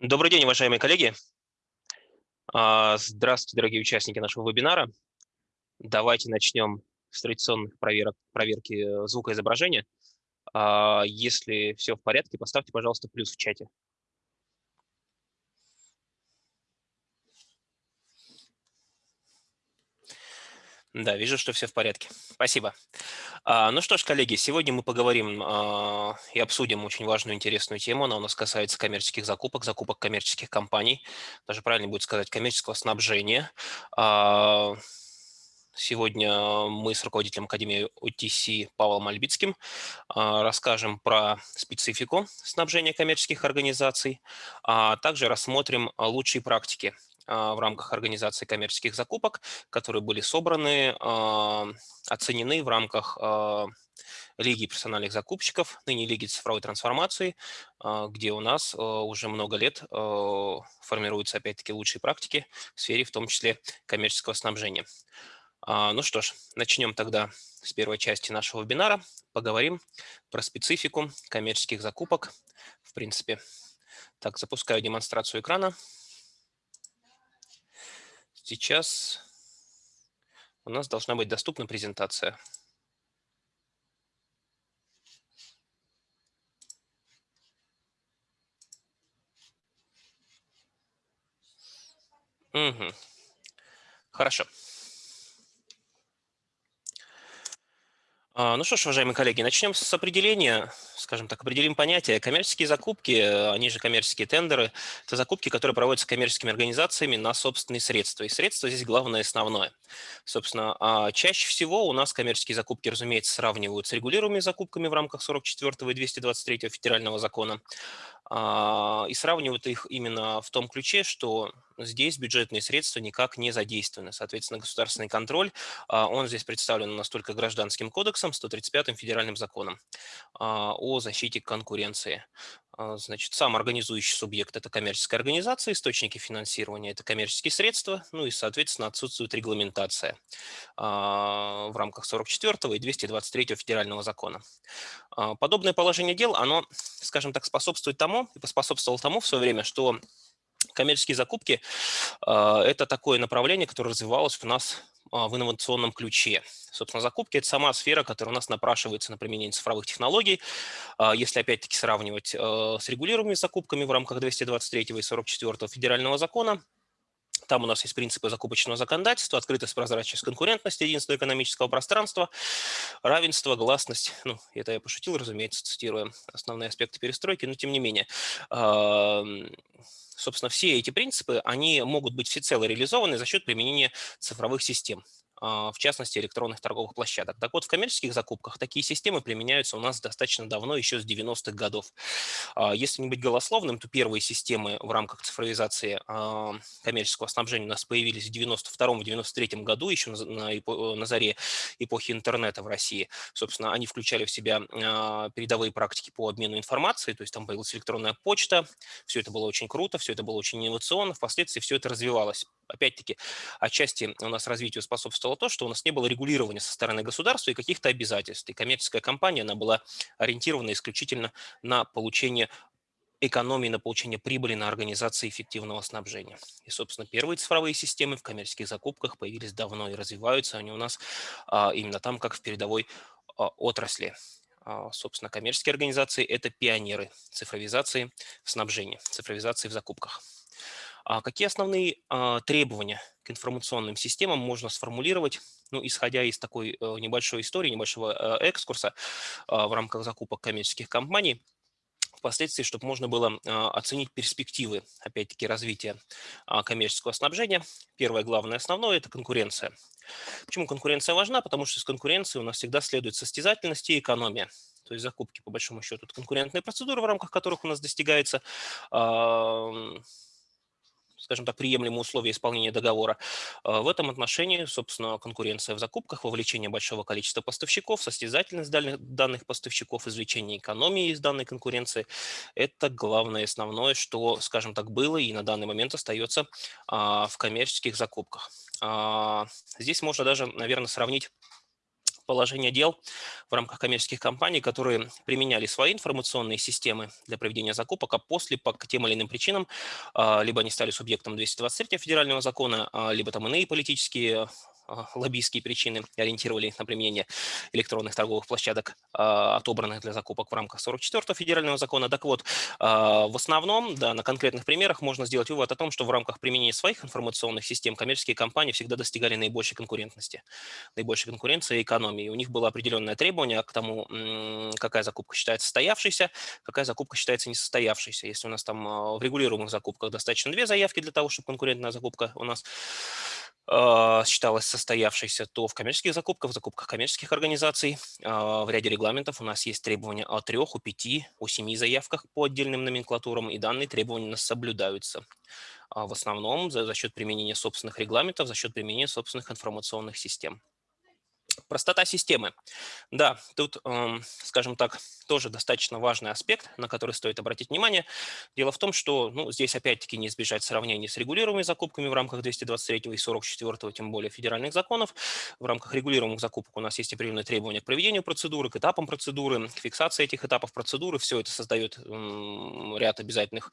Добрый день, уважаемые коллеги. А, здравствуйте, дорогие участники нашего вебинара. Давайте начнем с традиционных проверок, проверки э, звукоизображения. А, если все в порядке, поставьте, пожалуйста, плюс в чате. Да, вижу, что все в порядке. Спасибо. А, ну что ж, коллеги, сегодня мы поговорим а, и обсудим очень важную, интересную тему. Она у нас касается коммерческих закупок, закупок коммерческих компаний, даже правильно будет сказать, коммерческого снабжения. А, сегодня мы с руководителем Академии OTC Павлом Альбицким расскажем про специфику снабжения коммерческих организаций, а также рассмотрим лучшие практики в рамках организации коммерческих закупок, которые были собраны, а, оценены в рамках а, Лиги персональных закупщиков, ныне Лиги цифровой трансформации, где у нас уже много лет формируются опять-таки лучшие практики в сфере, в том числе коммерческого снабжения. Ну что ж, начнем тогда с первой части нашего вебинара. Поговорим про специфику коммерческих закупок. В принципе, так, запускаю демонстрацию экрана. Сейчас у нас должна быть доступна презентация. Угу. Хорошо. Ну что ж, уважаемые коллеги, начнем с определения, скажем так, определим понятие. Коммерческие закупки, они же коммерческие тендеры, это закупки, которые проводятся коммерческими организациями на собственные средства. И средства здесь главное основное. Собственно, а, чаще всего у нас коммерческие закупки, разумеется, сравнивают с регулируемыми закупками в рамках 44 и 223 федерального закона. А, и сравнивают их именно в том ключе, что здесь бюджетные средства никак не задействованы. Соответственно, государственный контроль, а, он здесь представлен настолько гражданским кодексом, 135-м федеральным законом а, о защите конкуренции. Значит, сам организующий субъект – это коммерческая организация, источники финансирования – это коммерческие средства, ну и, соответственно, отсутствует регламентация в рамках 44 и 223 федерального закона. Подобное положение дел, оно, скажем так, способствует тому, и поспособствовал тому в свое время, что коммерческие закупки а, это такое направление, которое развивалось у нас а, в инновационном ключе. Собственно, закупки – это сама сфера, которая у нас напрашивается на применение цифровых технологий. А, если опять-таки сравнивать с регулируемыми закупками в рамках 223 и 44 федерального закона, там у нас есть принципы закупочного законодательства, открытость, прозрачность, конкурентность единство экономического пространства, равенство, гласность. Ну, это я пошутил, разумеется, цитируя основные аспекты перестройки, но тем не менее. Собственно, все эти принципы, они могут быть всецело реализованы за счет применения цифровых систем. А, в частности, электронных торговых площадок. Так вот, в коммерческих закупках такие системы применяются у нас достаточно давно, еще с 90-х годов. А, если не быть голословным, то первые системы в рамках цифровизации а, коммерческого снабжения у нас появились в 92-93 году, еще на, заре эпохи интернета в России. Собственно, они включали в себя передовые практики по обмену информацией, то есть там появилась электронная почта, все это было очень круто, все это было очень инновационно, впоследствии все это развивалось опять-таки, отчасти у нас развитию способствовало то, что у нас не было регулирования со стороны государства и каких-то обязательств. И коммерческая компания, она была ориентирована исключительно на получение экономии на получение прибыли на организации эффективного снабжения. И, собственно, первые цифровые системы в коммерческих закупках появились давно и развиваются они у нас а, именно там, как в передовой а, отрасли. А, собственно, коммерческие организации – это пионеры цифровизации снабжения, цифровизации в закупках. А какие основные а, требования к информационным системам можно сформулировать, ну, исходя из такой э, небольшой истории, небольшого э, экскурса а, в рамках закупок коммерческих компаний, впоследствии, чтобы можно было оценить перспективы, опять-таки, развития коммерческого снабжения. Первое, главное, основное – это конкуренция. Почему конкуренция важна? Потому что из конкуренции у нас всегда следует состязательность и экономия. То есть закупки, по большому счету, это конкурентные процедуры, в рамках которых у нас достигается скажем так, приемлемые условия исполнения договора. А, в этом отношении, собственно, конкуренция в закупках, вовлечение большого количества поставщиков, состязательность данных поставщиков, извлечение экономии из данной конкуренции – это главное, основное, что, скажем так, было и на данный момент остается а, в коммерческих закупках. А, здесь можно даже, наверное, сравнить положение дел в рамках коммерческих компаний, которые применяли свои информационные системы для проведения закупок, а после по тем или иным причинам а, либо они стали субъектом 223 федерального закона, а, либо там иные политические лоббистские причины ориентировали на применение электронных торговых площадок, а, отобранных для закупок в рамках 44 федерального закона. Так вот, а, в основном, да, на конкретных примерах можно сделать вывод о том, что в рамках применения своих информационных систем коммерческие компании всегда достигали наибольшей конкурентности, наибольшей конкуренции и экономии. У них было определенное требование к тому, какая закупка считается состоявшейся, какая закупка считается несостоявшейся. Если у нас там в регулируемых закупках достаточно две заявки для того, чтобы конкурентная закупка у нас а, считалась состоявшейся, то в коммерческих закупках, в закупках коммерческих организаций а, в ряде регламентов у нас есть требования о трех, о пяти, о семи заявках по отдельным номенклатурам, и данные требования у нас соблюдаются а, в основном за, за счет применения собственных регламентов, за счет применения собственных информационных систем. Простота системы. Да, тут, эм, скажем так, тоже достаточно важный аспект, на который стоит обратить внимание. Дело в том, что ну, здесь опять-таки не избежать сравнений с регулируемыми закупками в рамках 223 и 44, тем более федеральных законов. В рамках регулируемых закупок у нас есть определенные требования к проведению процедуры, к этапам процедуры, к фиксации этих этапов процедуры. Все это создает ряд обязательных,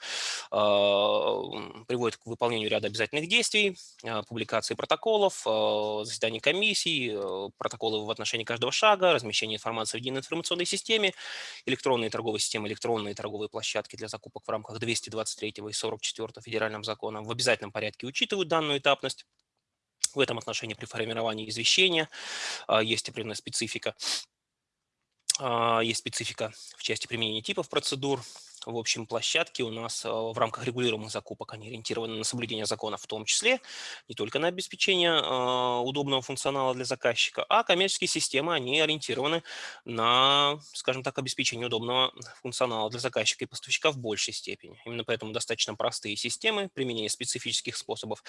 а, приводит к выполнению ряда обязательных действий, а, публикации протоколов, а, заседаний комиссий, протоколы в отношении каждого шага, размещение информации в единой информационной системе, электронные торговые системы, электронные торговые площадки для закупок в рамках 223 и 44 федеральным законом в обязательном порядке учитывают данную этапность. В этом отношении при формировании извещения а, есть определенная специфика. А, есть специфика в части применения типов процедур, в общем, площадки у нас э, в рамках регулируемых закупок, они ориентированы на соблюдение закона в том числе, не только на обеспечение э, удобного функционала для заказчика, а коммерческие системы, они ориентированы на, скажем так, обеспечение удобного функционала для заказчика и поставщика в большей степени. Именно поэтому достаточно простые системы применения специфических способов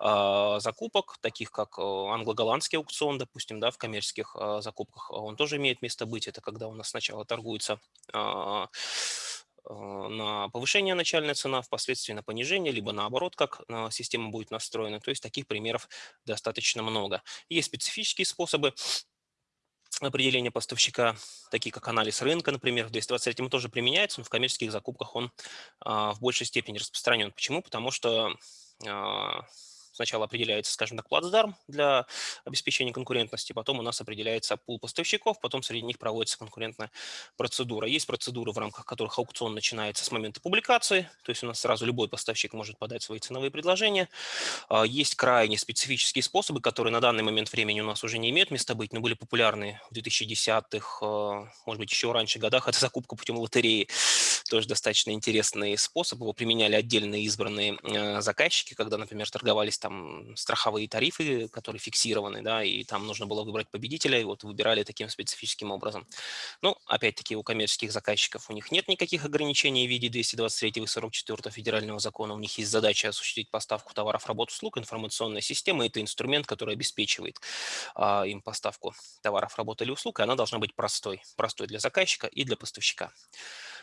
э, закупок, таких как англо-голландский аукцион, допустим, да, в коммерческих закупках, он тоже имеет место быть. Это когда у нас сначала торгуется на повышение начальная цена, впоследствии на понижение, либо наоборот, как э, система будет настроена. То есть таких примеров достаточно много. Есть специфические способы определения поставщика, такие как анализ рынка, например, в 223 тоже применяется, но в коммерческих закупках он а, в большей степени распространен. Почему? Потому что Сначала определяется, скажем так, плацдарм для обеспечения конкурентности, потом у нас определяется пул поставщиков, потом среди них проводится конкурентная процедура. Есть процедуры, в рамках которых аукцион начинается с момента публикации, то есть у нас сразу любой поставщик может подать свои ценовые предложения. А, есть крайне специфические способы, которые на данный момент времени у нас уже не имеют места быть, но были популярны в 2010-х, а, может быть, еще раньше годах. Это закупка путем лотереи. Тоже достаточно интересный способ. Его применяли отдельные избранные а, заказчики, когда, например, торговались там страховые тарифы, которые фиксированы, да, и там нужно было выбрать победителя, и вот выбирали таким специфическим образом. Ну, опять-таки, у коммерческих заказчиков у них нет никаких ограничений в виде 223 и 44 федерального закона, у них есть задача осуществить поставку товаров, работ, услуг, информационная система – это инструмент, который обеспечивает а, им поставку товаров, работ или услуг, и она должна быть простой, простой для заказчика и для поставщика.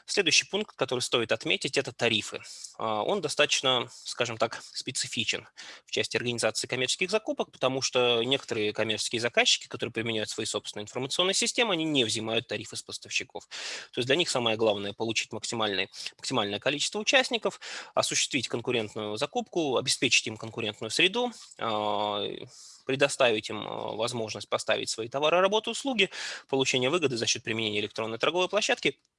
Следующий пункт, который стоит отметить, это тарифы. А, он достаточно, скажем так, специфичен в части организации коммерческих закупок, потому что некоторые коммерческие заказчики, которые применяют свои собственные информационные системы, они не взимают тарифы с поставщиков. То есть для них самое главное – получить максимальное, максимальное количество участников, осуществить конкурентную закупку, обеспечить им конкурентную среду, а, предоставить им а, возможность поставить свои товары, работы, услуги, получение выгоды за счет применения электронной торговой площадки –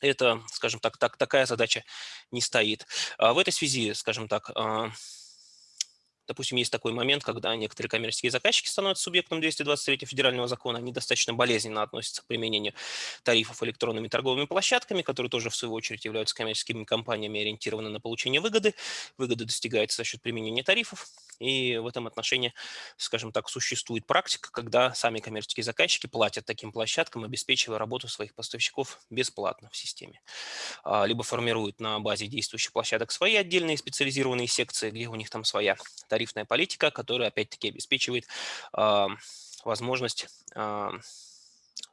это, скажем так, так, такая задача не стоит. А в этой связи, скажем так, а, Допустим, есть такой момент, когда некоторые коммерческие заказчики становятся субъектом 223 федерального закона, они достаточно болезненно относятся к применению тарифов электронными торговыми площадками, которые тоже, в свою очередь, являются коммерческими компаниями, ориентированы на получение выгоды. Выгода достигается за счет применения тарифов. И в этом отношении, скажем так, существует практика, когда сами коммерческие заказчики платят таким площадкам, обеспечивая работу своих поставщиков бесплатно в системе. А, либо формируют на базе действующих площадок свои отдельные специализированные секции, где у них там своя тарифа тарифная политика, которая опять-таки обеспечивает возможность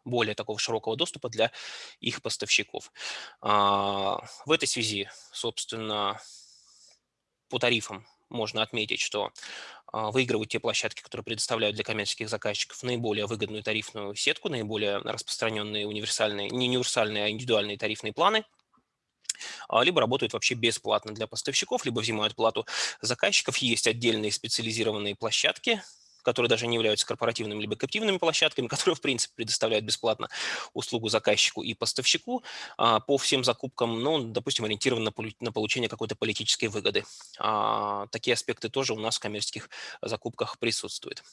более такого широкого доступа для их поставщиков. Э, в этой связи, собственно, по тарифам можно отметить, что а, выигрывают те площадки, которые предоставляют для коммерческих заказчиков наиболее выгодную тарифную сетку, наиболее распространенные универсальные, не универсальные, а индивидуальные тарифные планы, а, либо работают вообще бесплатно для поставщиков, либо взимают плату заказчиков. Есть отдельные специализированные площадки, которые даже не являются корпоративными либо каптивными площадками, которые, в принципе, предоставляют бесплатно услугу заказчику и поставщику а, по всем закупкам, но, допустим, ориентирован на, получение какой-то политической выгоды. А, такие аспекты тоже у нас в коммерческих закупках присутствуют.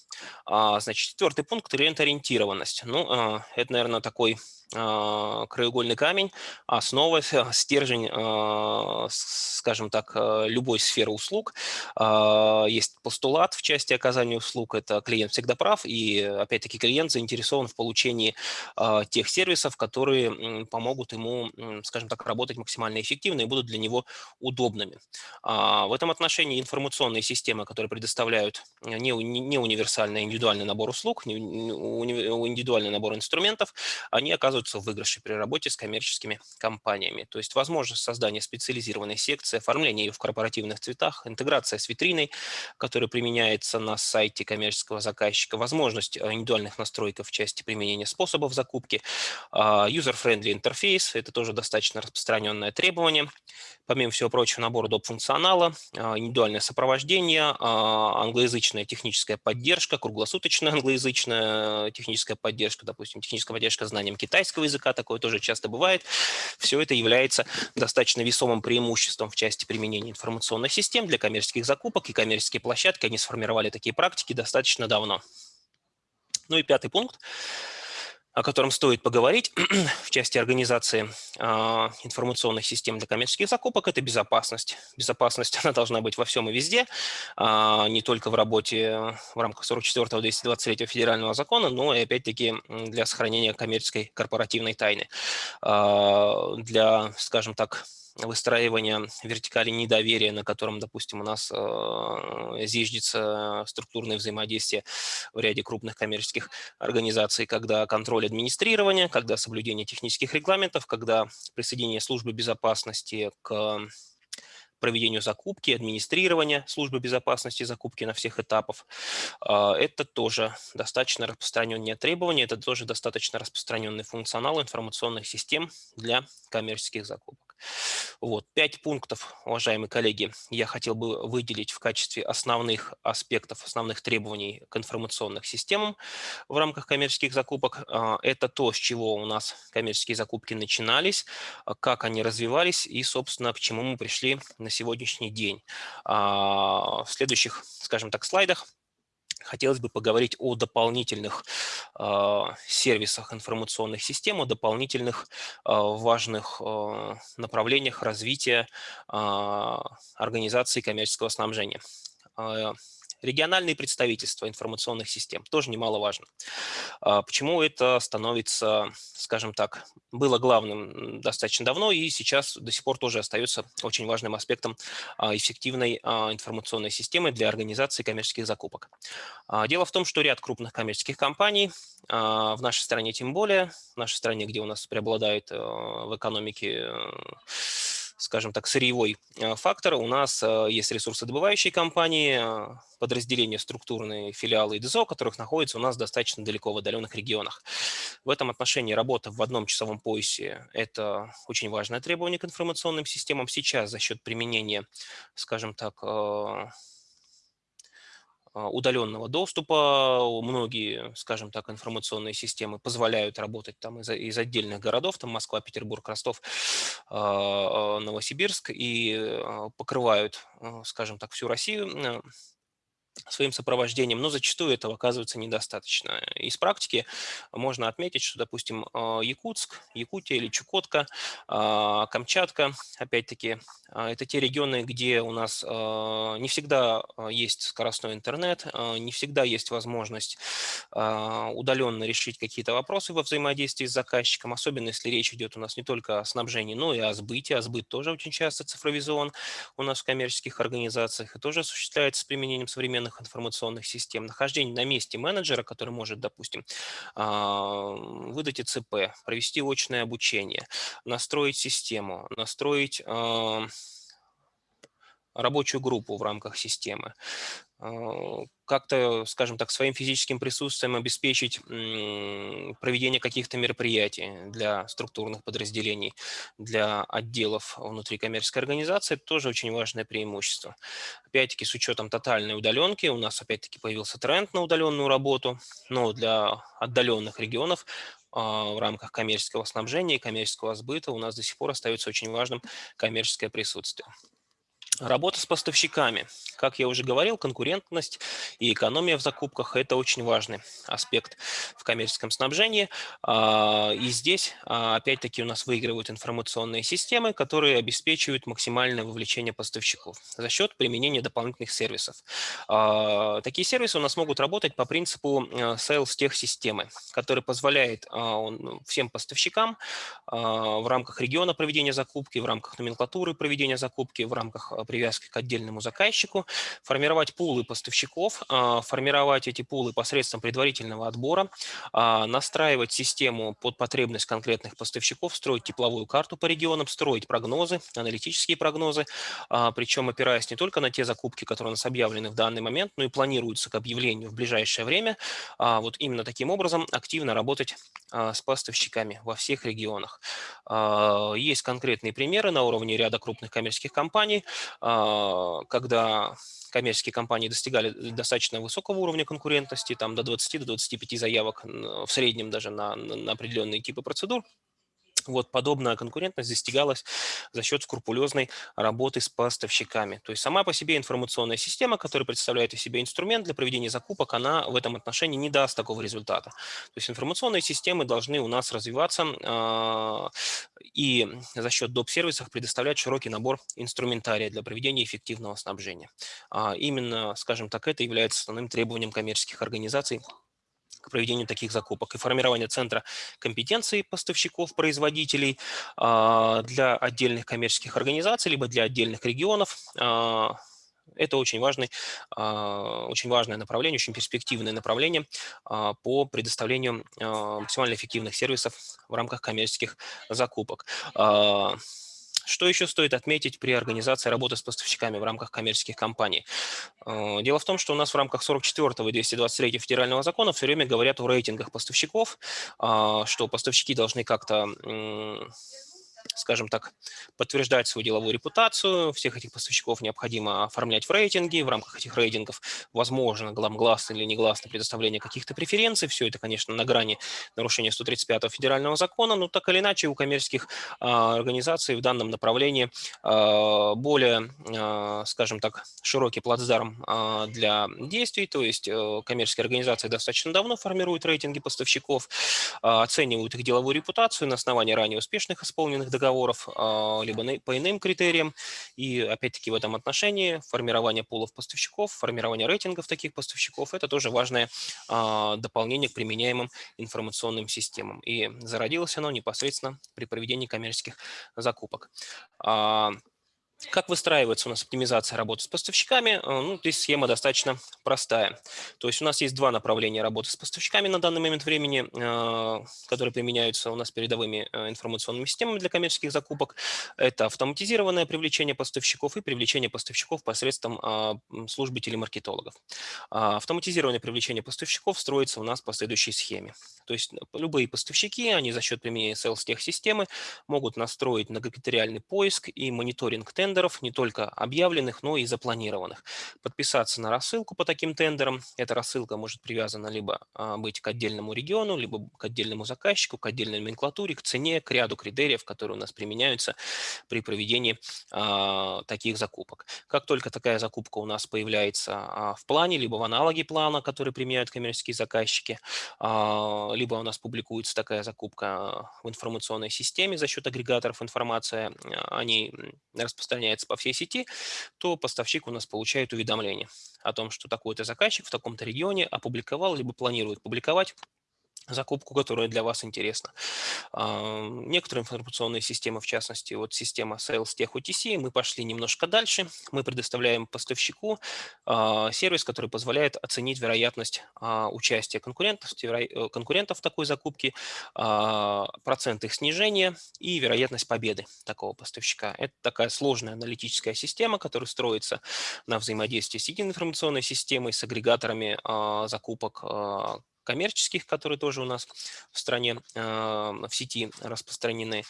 А, значит, четвертый пункт – клиент-ориентированность. Ну, это, наверное, такой а, краеугольный камень, основа, стержень, а, скажем так, а, любой сферы услуг. Есть постулат в части оказания услуг, это клиент всегда прав, и опять-таки клиент заинтересован в получении тех сервисов, которые помогут ему, скажем так, работать максимально эффективно и будут для него удобными. В этом отношении информационные системы, которые предоставляют не, не универсальный индивидуальный набор услуг, индивидуальный набор инструментов, они оказывают оказываются в выигрыше при работе с коммерческими компаниями. То есть возможность создания специализированной секции, оформления ее в корпоративных цветах, интеграция с витриной, которая применяется на сайте коммерческого заказчика, возможность э, индивидуальных настроек в части применения способов закупки, а, user-friendly интерфейс, это тоже достаточно распространенное требование. Помимо всего прочего, набор доп. функционала, а, индивидуальное сопровождение, а, англоязычная техническая поддержка, круглосуточная англоязычная техническая поддержка, допустим, техническая поддержка знанием китайского, английского языка, такое тоже часто бывает. Все это является достаточно весомым преимуществом в части применения информационных систем для коммерческих закупок, и коммерческие площадки, они сформировали такие практики достаточно давно. Ну и пятый пункт о котором стоит поговорить в части организации э, информационных систем для коммерческих закупок, это безопасность. Безопасность она должна быть во всем и везде, э, не только в работе в рамках 44-223 федерального закона, но и опять-таки для сохранения коммерческой корпоративной тайны. Э, для, скажем так, выстраивания вертикали недоверия, на котором, допустим, у нас э, зиждется структурное взаимодействие в ряде крупных коммерческих организаций, когда контроль администрирования, когда соблюдение технических регламентов, когда присоединение службы безопасности к проведению закупки, администрирования службы безопасности закупки на всех этапах. А, это тоже достаточно распространенные требования, это тоже достаточно распространенный функционал информационных систем для коммерческих закупок. Вот, пять пунктов, уважаемые коллеги, я хотел бы выделить в качестве основных аспектов, основных требований к информационным системам в рамках коммерческих закупок. А, это то, с чего у нас коммерческие закупки начинались, а, как они развивались и, собственно, к чему мы пришли на сегодняшний день. А, в следующих, скажем так, слайдах хотелось бы поговорить о дополнительных э, сервисах информационных систем, о дополнительных э, важных э, направлениях развития организации коммерческого снабжения. Региональные представительства информационных систем тоже немаловажно. А, почему это становится, скажем так, было главным достаточно давно и сейчас до сих пор тоже остается очень важным аспектом а, эффективной а, информационной системы для организации коммерческих закупок. Дело в том, что ряд крупных коммерческих компаний, в нашей стране тем более, в нашей стране, где у нас преобладает в экономике скажем так, сырьевой фактор. У нас есть ресурсодобывающие компании, подразделения структурные филиалы ИДЗО, которых находятся у нас достаточно далеко в отдаленных регионах. В этом отношении работа в одном часовом поясе – это очень важное требование к информационным системам. Сейчас за счет применения, скажем так, э, удаленного доступа. Многие, скажем так, информационные системы позволяют работать там из, из отдельных городов, там Москва, Петербург, Ростов, а, Новосибирск, и а, покрывают, скажем так, всю Россию своим сопровождением, но зачастую этого оказывается недостаточно. Из практики можно отметить, что, допустим, а, Якутск, Якутия или Чукотка, а, Камчатка, опять-таки, а, это те регионы, где у нас не всегда есть скоростной интернет, не всегда есть возможность удаленно решить какие-то вопросы во взаимодействии с заказчиком, особенно если речь идет у нас не только о снабжении, но и о сбыте. А сбыт тоже очень часто цифровизован у нас в коммерческих организациях и тоже осуществляется с применением современных современных информационных систем, нахождение на месте менеджера, который может, допустим, а, выдать ИЦП, провести очное обучение, настроить систему, настроить а, рабочую группу в рамках системы, как-то, скажем так, своим физическим присутствием обеспечить проведение каких-то мероприятий для структурных подразделений, для отделов внутри коммерческой организации, это тоже очень важное преимущество. Опять-таки, с учетом тотальной удаленки, у нас опять-таки появился тренд на удаленную работу, но для отдаленных регионов а, в рамках коммерческого снабжения и коммерческого сбыта у нас до сих пор остается очень важным коммерческое присутствие. Работа с поставщиками. Как я уже говорил, конкурентность и экономия в закупках – это очень важный аспект в коммерческом снабжении. А, и здесь, а, опять-таки, у нас выигрывают информационные системы, которые обеспечивают максимальное вовлечение поставщиков за счет применения дополнительных сервисов. А, такие сервисы у нас могут работать по принципу sales тех системы, который позволяет ну, всем поставщикам в рамках региона проведения закупки, в рамках номенклатуры проведения закупки, в рамках привязки к отдельному заказчику, формировать пулы поставщиков, а, формировать эти пулы посредством предварительного отбора, а, настраивать систему под потребность конкретных поставщиков, строить тепловую карту по регионам, строить прогнозы, аналитические прогнозы, а, причем опираясь не только на те закупки, которые у нас объявлены в данный момент, но и планируются к объявлению в ближайшее время. Вот именно таким образом активно работать с поставщиками во всех регионах. Есть конкретные примеры на уровне ряда крупных коммерческих компаний, когда коммерческие компании достигали достаточно высокого уровня конкурентности, там до 20-25 до заявок в среднем даже на, на определенные типы процедур, вот подобная конкурентность достигалась за счет скрупулезной работы с поставщиками. То есть сама по себе информационная система, которая представляет из себя инструмент для проведения закупок, она в этом отношении не даст такого результата. То есть информационные системы должны у нас развиваться э, и за счет доп-сервисов предоставлять широкий набор инструментария для проведения эффективного снабжения. А именно, скажем так, это является основным требованием коммерческих организаций к проведению таких закупок и формирование центра компетенции поставщиков, производителей а, для отдельных коммерческих организаций, либо для отдельных регионов. А, это очень, важный, а, очень важное направление, очень перспективное направление по предоставлению максимально эффективных сервисов в рамках коммерческих закупок. Что еще стоит отметить при организации работы с поставщиками в рамках коммерческих компаний? Э, дело в том, что у нас в рамках 44 и 223 федерального закона все время говорят о рейтингах поставщиков, а, что поставщики должны как-то скажем так, подтверждать свою деловую репутацию. Всех этих поставщиков необходимо оформлять в рейтинге. В рамках этих рейтингов возможно гласно или негласно предоставление каких-то преференций. Все это, конечно, на грани нарушения 135 федерального закона, но так или иначе у коммерческих а, организаций в данном направлении а, более, а, скажем так, широкий плацдарм а, для действий, то есть а, коммерческие организации достаточно давно формируют рейтинги поставщиков, а, оценивают их деловую репутацию на основании ранее успешных исполненных договоров, а, либо по иным критериям. И опять-таки в этом отношении формирование пулов поставщиков, формирование рейтингов таких поставщиков – это тоже важное а, дополнение к применяемым информационным системам. И зародилось оно непосредственно при проведении коммерческих закупок. Как выстраивается у нас оптимизация работы с поставщиками? Э, ну, здесь схема достаточно простая. То есть у нас есть два направления работы с поставщиками на данный момент времени, э, которые применяются у нас передовыми э, информационными системами для коммерческих закупок. Это автоматизированное привлечение поставщиков и привлечение поставщиков посредством а, службы телемаркетологов. А, автоматизированное привлечение поставщиков строится у нас по следующей схеме. То есть любые поставщики, они за счет применения sales тех системы могут настроить многокритериальный поиск и мониторинг тендеров тендеров, не только объявленных, но и запланированных. Подписаться на рассылку по таким тендерам. Эта рассылка может привязана либо а, быть к отдельному региону, либо к отдельному заказчику, к отдельной номенклатуре, к цене, к ряду критериев, которые у нас применяются при проведении а, таких закупок. Как только такая закупка у нас появляется а, в плане, либо в аналоге плана, который применяют коммерческие заказчики, либо у нас публикуется такая закупка в информационной системе за счет агрегаторов информации, они распространяются распространяется по всей сети, то поставщик у нас получает уведомление о том, что такой-то заказчик в таком-то регионе опубликовал, либо планирует публиковать закупку, которая для вас интересна. А, некоторые информационные системы, в частности, вот система Sales Tech UTC, мы пошли немножко дальше. Мы предоставляем поставщику а, сервис, который позволяет оценить вероятность а, участия конкурентов, э, конкурентов в такой закупке, процент их снижения и вероятность победы такого поставщика. Это такая сложная аналитическая система, которая строится на взаимодействии с единой информационной системой, с агрегаторами закупок коммерческих, которые тоже у нас в стране, а, в сети распространены.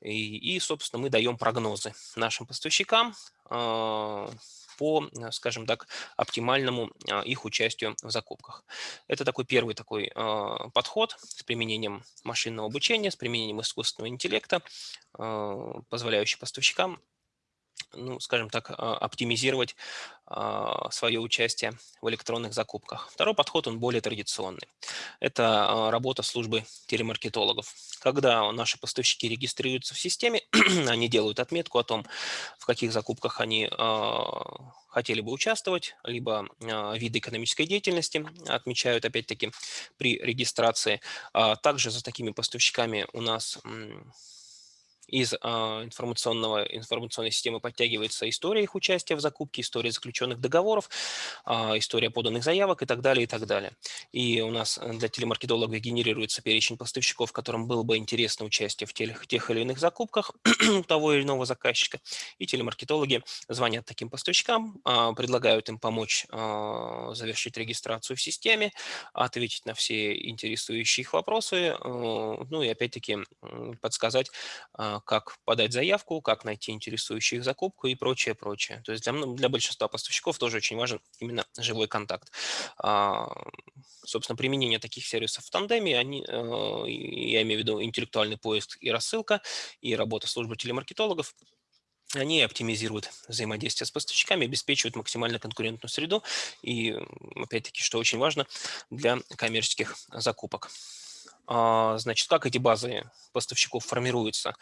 И, и собственно, мы даем прогнозы нашим поставщикам а, по, скажем так, оптимальному а, их участию в закупках. Это такой первый такой подход с применением машинного обучения, с применением искусственного интеллекта, позволяющий поставщикам ну, скажем так, а, оптимизировать а, свое участие в электронных закупках. Второй подход, он более традиционный. Это а, работа службы телемаркетологов. Когда наши поставщики регистрируются в системе, они делают отметку о том, в каких закупках они хотели бы участвовать, либо виды экономической деятельности отмечают, опять-таки, при регистрации. Также за такими поставщиками у нас из а, информационного, информационной системы подтягивается история их участия в закупке, история заключенных договоров, а, история поданных заявок и так далее, и так далее. И у нас э, для телемаркетологов генерируется перечень поставщиков, которым было бы интересно участие в тех, тех или иных закупках того или иного заказчика. И телемаркетологи звонят таким поставщикам, а, предлагают им помочь завершить регистрацию в системе, ответить на все интересующие их вопросы, э, ну и опять-таки подсказать, как подать заявку, как найти интересующую их закупку и прочее, прочее. То есть для, для большинства поставщиков тоже очень важен именно живой контакт. А, собственно, применение таких сервисов в тандеме, они, э, я имею в виду интеллектуальный поиск и рассылка, и работа службы телемаркетологов, они оптимизируют взаимодействие с поставщиками, обеспечивают максимально конкурентную среду и, опять-таки, что очень важно, для коммерческих закупок. А, значит, как эти базы поставщиков формируются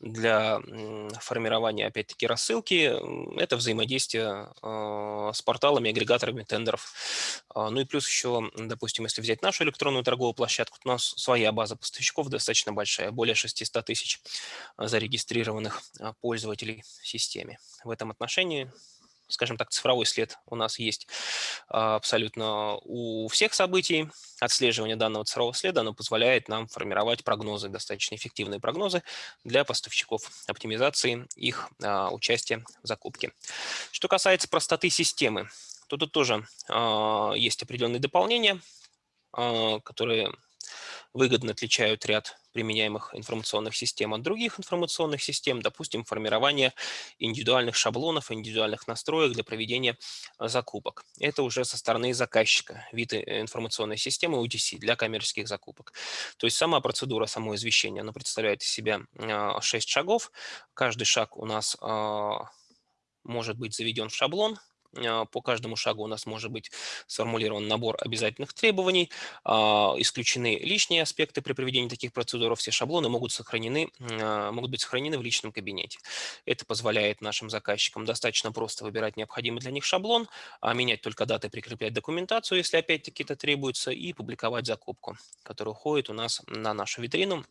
для формирования, опять-таки, рассылки? Это взаимодействие а, с порталами, агрегаторами тендеров. А, ну и плюс еще, допустим, если взять нашу электронную торговую площадку, у нас своя база поставщиков достаточно большая, более 600 тысяч зарегистрированных пользователей в системе. В этом отношении скажем так, цифровой след у нас есть а, абсолютно у всех событий. Отслеживание данного цифрового следа оно позволяет нам формировать прогнозы, достаточно эффективные прогнозы для поставщиков, оптимизации их а, участия в закупке. Что касается простоты системы, то тут тоже а, есть определенные дополнения, которые выгодно отличают ряд применяемых информационных систем от других информационных систем, допустим, формирование индивидуальных шаблонов, индивидуальных настроек для проведения а, закупок. Это уже со стороны заказчика, вид э, информационной системы UTC для коммерческих закупок. То есть сама процедура, само извещение, оно представляет из себя 6 а, шагов. Каждый шаг у нас может быть заведен в шаблон, по каждому шагу у нас может быть сформулирован набор обязательных требований, а, исключены лишние аспекты при проведении таких процедур, все шаблоны могут, сохранены, а, могут быть сохранены в личном кабинете. Это позволяет нашим заказчикам достаточно просто выбирать необходимый для них шаблон, менять только даты, прикреплять документацию, если опять-таки это требуется, и публиковать закупку, которая уходит у нас на нашу витрину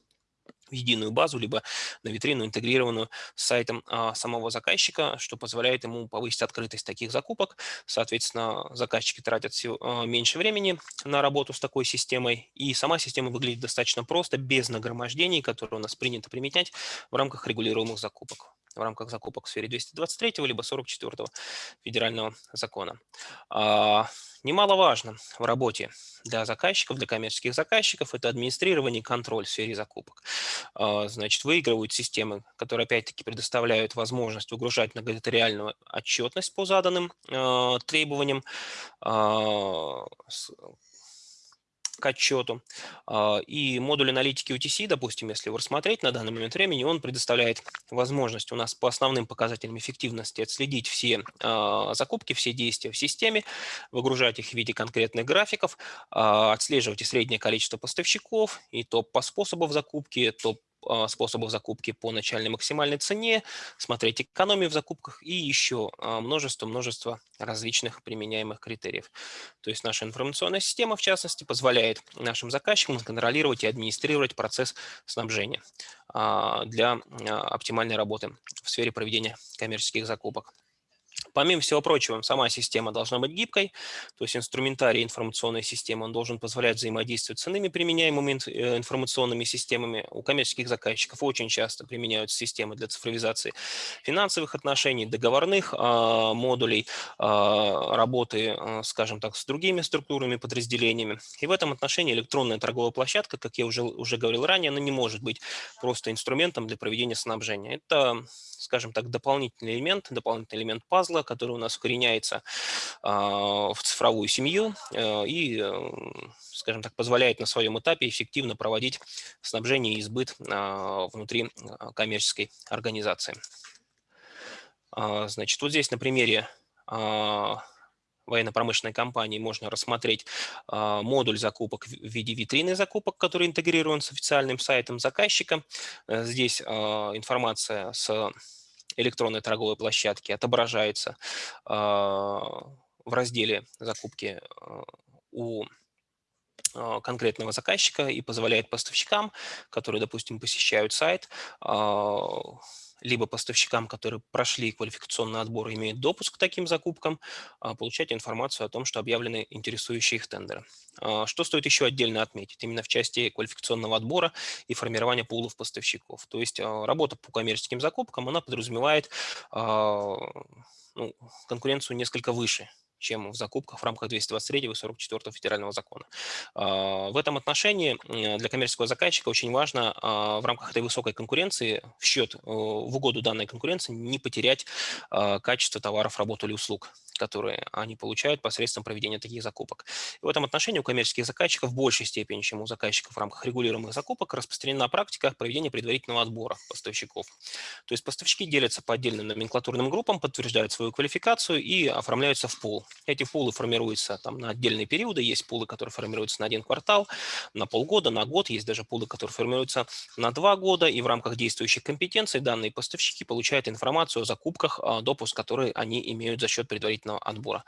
единую базу, либо на витрину, интегрированную с сайтом а, самого заказчика, что позволяет ему повысить открытость таких закупок. Соответственно, заказчики тратят все, а, меньше времени на работу с такой системой, и сама система выглядит достаточно просто, без нагромождений, которые у нас принято применять в рамках регулируемых закупок в рамках закупок в сфере 223 либо 44 федерального закона. А, немаловажно в работе для заказчиков, для коммерческих заказчиков, это администрирование и контроль в сфере закупок. А, значит, выигрывают системы, которые опять-таки предоставляют возможность выгружать многотериальную отчетность по заданным а, требованиям, к отчету. А, и модуль аналитики UTC, допустим, если его рассмотреть на данный момент времени, он предоставляет возможность у нас по основным показателям эффективности отследить все а, закупки, все действия в системе, выгружать их в виде конкретных графиков, а, отслеживать и среднее количество поставщиков, и топ по способов закупки, топ способов закупки по начальной максимальной цене, смотреть экономию в закупках и еще множество-множество различных применяемых критериев. То есть наша информационная система, в частности, позволяет нашим заказчикам контролировать и администрировать процесс снабжения для оптимальной работы в сфере проведения коммерческих закупок. Помимо всего прочего, сама система должна быть гибкой, то есть инструментарий информационной системы, он должен позволять взаимодействовать с иными применяемыми э, информационными системами. У коммерческих заказчиков очень часто применяются системы для цифровизации финансовых отношений, договорных а, модулей, а, работы, а, скажем так, с другими структурными подразделениями. И в этом отношении электронная торговая площадка, как я уже, уже говорил ранее, она не может быть просто инструментом для проведения снабжения. Это скажем так, дополнительный элемент, дополнительный элемент пазла, который у нас укореняется в цифровую семью э, и, скажем так, позволяет на своем этапе эффективно проводить снабжение и сбыт а, внутри а, коммерческой организации. А, значит, вот здесь на примере военно-промышленной компании можно рассмотреть модуль закупок в виде витрины закупок, который интегрирован с официальным сайтом заказчика. Э, здесь информация с электронной торговой площадки отображается в разделе закупки у конкретного заказчика и позволяет поставщикам, которые, допустим, посещают сайт, либо поставщикам, которые прошли квалификационный отбор и имеют допуск к таким закупкам, а, получать информацию о том, что объявлены интересующие их тендеры. А, что стоит еще отдельно отметить? Именно в части квалификационного отбора и формирования пулов поставщиков. То есть а, работа по коммерческим закупкам, она подразумевает ну, конкуренцию несколько выше, чем в закупках в рамках 223 и 44 федерального закона. А, в этом отношении для коммерческого заказчика очень важно а, в рамках этой высокой конкуренции в счет, э, в угоду данной конкуренции не потерять а, качество товаров, работ или услуг которые они получают посредством проведения таких закупок. И в этом отношении у коммерческих заказчиков в большей степени, чем у заказчиков в рамках регулируемых закупок, распространена практика проведения предварительного отбора поставщиков. То есть поставщики делятся по отдельным номенклатурным группам, подтверждают свою квалификацию и оформляются в пул. Эти пулы формируются там, на отдельные периоды. Есть пулы, которые формируются на один квартал, на полгода, на год. Есть даже пулы, которые формируются на два года. И в рамках действующих компетенций данные поставщики получают информацию о закупках, а, допуск, который они имеют за счет предварительного отбора.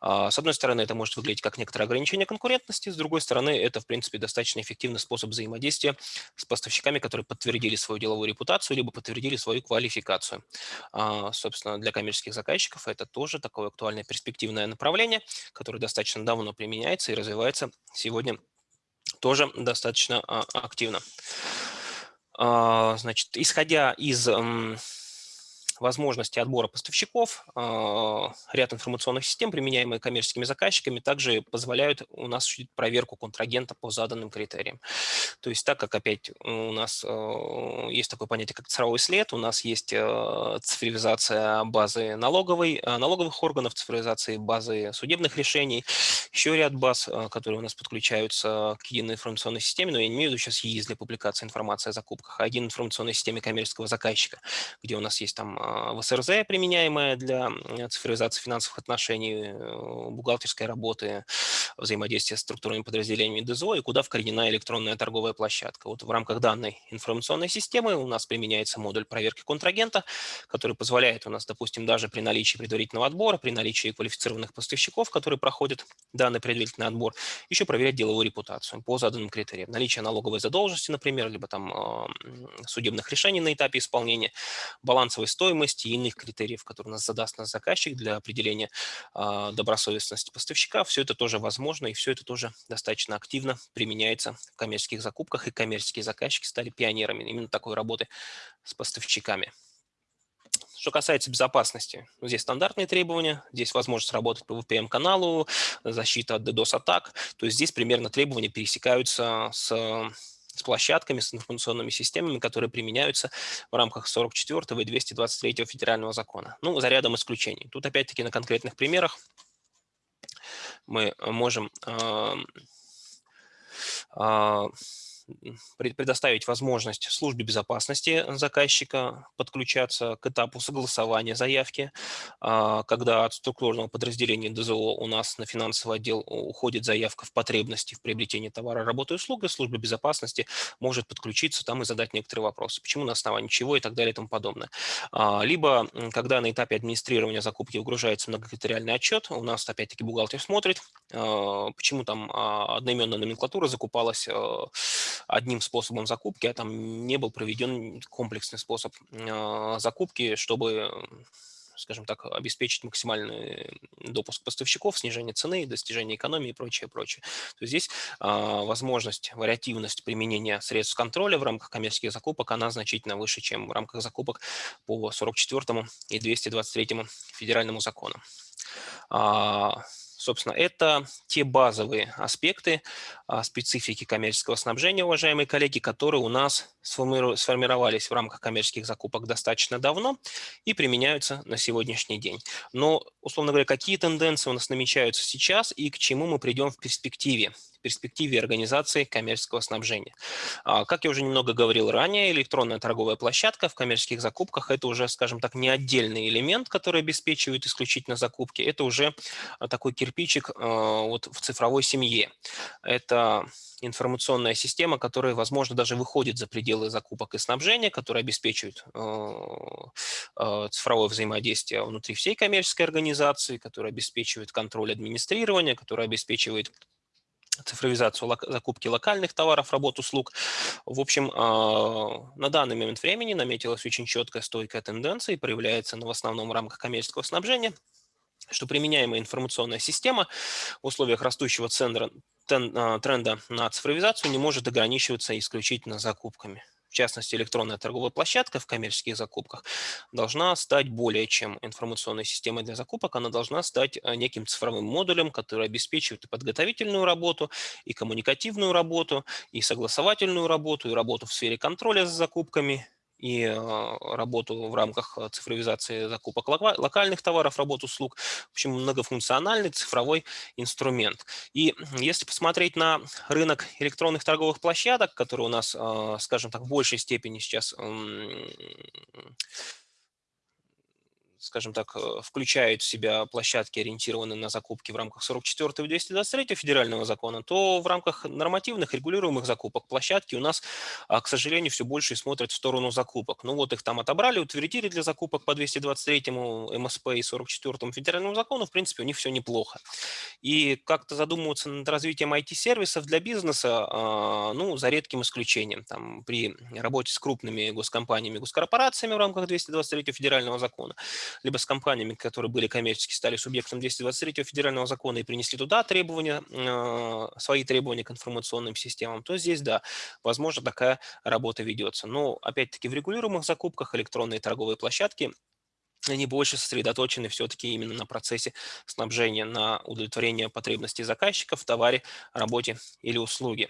А, с одной стороны, это может выглядеть как некоторое ограничение конкурентности. С другой стороны, это, в принципе, достаточно эффективный способ взаимодействия с поставщиками, которые подтвердили свою деловую репутацию, либо подтвердили свою квалификацию. А, собственно, для коммерческих заказчиков это тоже такое актуальное перспективное направление, которое достаточно давно применяется и развивается сегодня тоже достаточно а, активно. А, значит, исходя из возможности отбора поставщиков, а, ряд информационных систем, применяемые коммерческими заказчиками, также позволяют у нас осуществить проверку контрагента по заданным критериям. То есть так как опять у нас а, есть такое понятие, как цифровой след, у нас есть а, цифровизация базы налоговой, налоговых органов, цифровизация базы судебных решений, еще ряд баз, которые у нас подключаются к единой информационной системе, но я не имею в виду сейчас ЕИС для публикации информации о закупках, а единой информационной системе коммерческого заказчика, где у нас есть там а, в СРЗ, применяемая для цифровизации финансовых отношений, э, бухгалтерской работы, взаимодействия с структурными подразделениями ДЗО и куда вкоренена электронная торговая площадка. Вот в рамках данной информационной системы у нас применяется модуль проверки контрагента, который позволяет у нас, допустим, даже при наличии предварительного отбора, при наличии квалифицированных поставщиков, которые проходят данный предварительный отбор, еще проверять деловую репутацию по заданным критериям. Наличие налоговой задолженности, например, либо там судебных решений на этапе исполнения, балансовой стоимости, стоимости и иных критериев, которые нас задаст наш заказчик для определения э, добросовестности поставщика. Все это тоже возможно, и все это тоже достаточно активно применяется в коммерческих закупках, и коммерческие заказчики стали пионерами именно такой работы с поставщиками. Что касается безопасности, ну, здесь стандартные требования, здесь возможность работать по VPN-каналу, защита от DDoS-атак. То есть здесь примерно требования пересекаются с с площадками, с информационными системами, которые применяются в рамках 44 и 223 федерального закона. Ну, за рядом исключений. Тут опять-таки на конкретных примерах мы можем э, э, предоставить возможность службе безопасности заказчика подключаться к этапу согласования заявки, а, когда от структурного подразделения ДЗО у нас на финансовый отдел уходит заявка в потребности в приобретении товара, работы и услуг, и служба безопасности может подключиться там и задать некоторые вопросы, почему на основании чего и так далее и тому подобное. А, либо, когда на этапе администрирования закупки угружается многокритериальный отчет, у нас опять-таки бухгалтер смотрит, почему там одноименная номенклатура закупалась одним способом закупки, а там не был проведен комплексный способ а, закупки, чтобы скажем так, обеспечить максимальный допуск поставщиков, снижение цены, достижение экономии и прочее, прочее. То есть здесь а, возможность, вариативность применения средств контроля в рамках коммерческих закупок, она значительно выше, чем в рамках закупок по 44 и 223 федеральному закону. Собственно, это те базовые аспекты а, специфики коммерческого снабжения, уважаемые коллеги, которые у нас сформировались в рамках коммерческих закупок достаточно давно и применяются на сегодняшний день. Но, условно говоря, какие тенденции у нас намечаются сейчас и к чему мы придем в перспективе? Перспективе организации коммерческого снабжения. А, как я уже немного говорил ранее, электронная торговая площадка в коммерческих закупках – это уже, скажем так, не отдельный элемент, который обеспечивает исключительно закупки, это уже а, такой кирпичик а, вот в цифровой семье. Это информационная система, которая, возможно, даже выходит за пределы закупок и снабжения, которая обеспечивает цифровое взаимодействие внутри всей коммерческой организации, которая обеспечивает контроль администрирования, которая обеспечивает цифровизацию закупки локальных товаров, работ, услуг. В общем, а, на данный момент времени наметилась очень четкая, стойкая тенденция и проявляется она в основном в рамках коммерческого снабжения, что применяемая информационная система в условиях растущего центра, а, тренда на цифровизацию не может ограничиваться исключительно закупками в частности электронная торговая площадка в коммерческих закупках, должна стать более чем информационной системой для закупок, она должна стать э, неким цифровым модулем, который обеспечивает и подготовительную работу, и коммуникативную работу, и согласовательную работу, и работу в сфере контроля за закупками, и а, работу в рамках а, цифровизации закупок локальных товаров, работу услуг. В общем, многофункциональный цифровой инструмент. И если посмотреть на рынок электронных торговых площадок, который у нас, а, скажем так, в большей степени сейчас скажем так, э, включают в себя площадки, ориентированные на закупки в рамках 44 и 223 федерального закона, то в рамках нормативных регулируемых закупок площадки у нас, а, к сожалению, все больше смотрят в сторону закупок. Ну вот их там отобрали, утвердили для закупок по 223 МСП и 44 федеральному закону, в принципе, у них все неплохо. И как-то задумываться над развитием IT-сервисов для бизнеса, а, ну, за редким исключением. Там, при работе с крупными госкомпаниями, госкорпорациями в рамках 223 федерального закона, либо с компаниями, которые были коммерчески, стали субъектом 223 федерального закона и принесли туда требования, э, свои требования к информационным системам, то здесь, да, возможно, такая работа ведется. Но, опять-таки, в регулируемых закупках электронные торговые площадки они больше сосредоточены все-таки именно на процессе снабжения, на удовлетворение потребностей заказчиков в товаре, работе или услуге.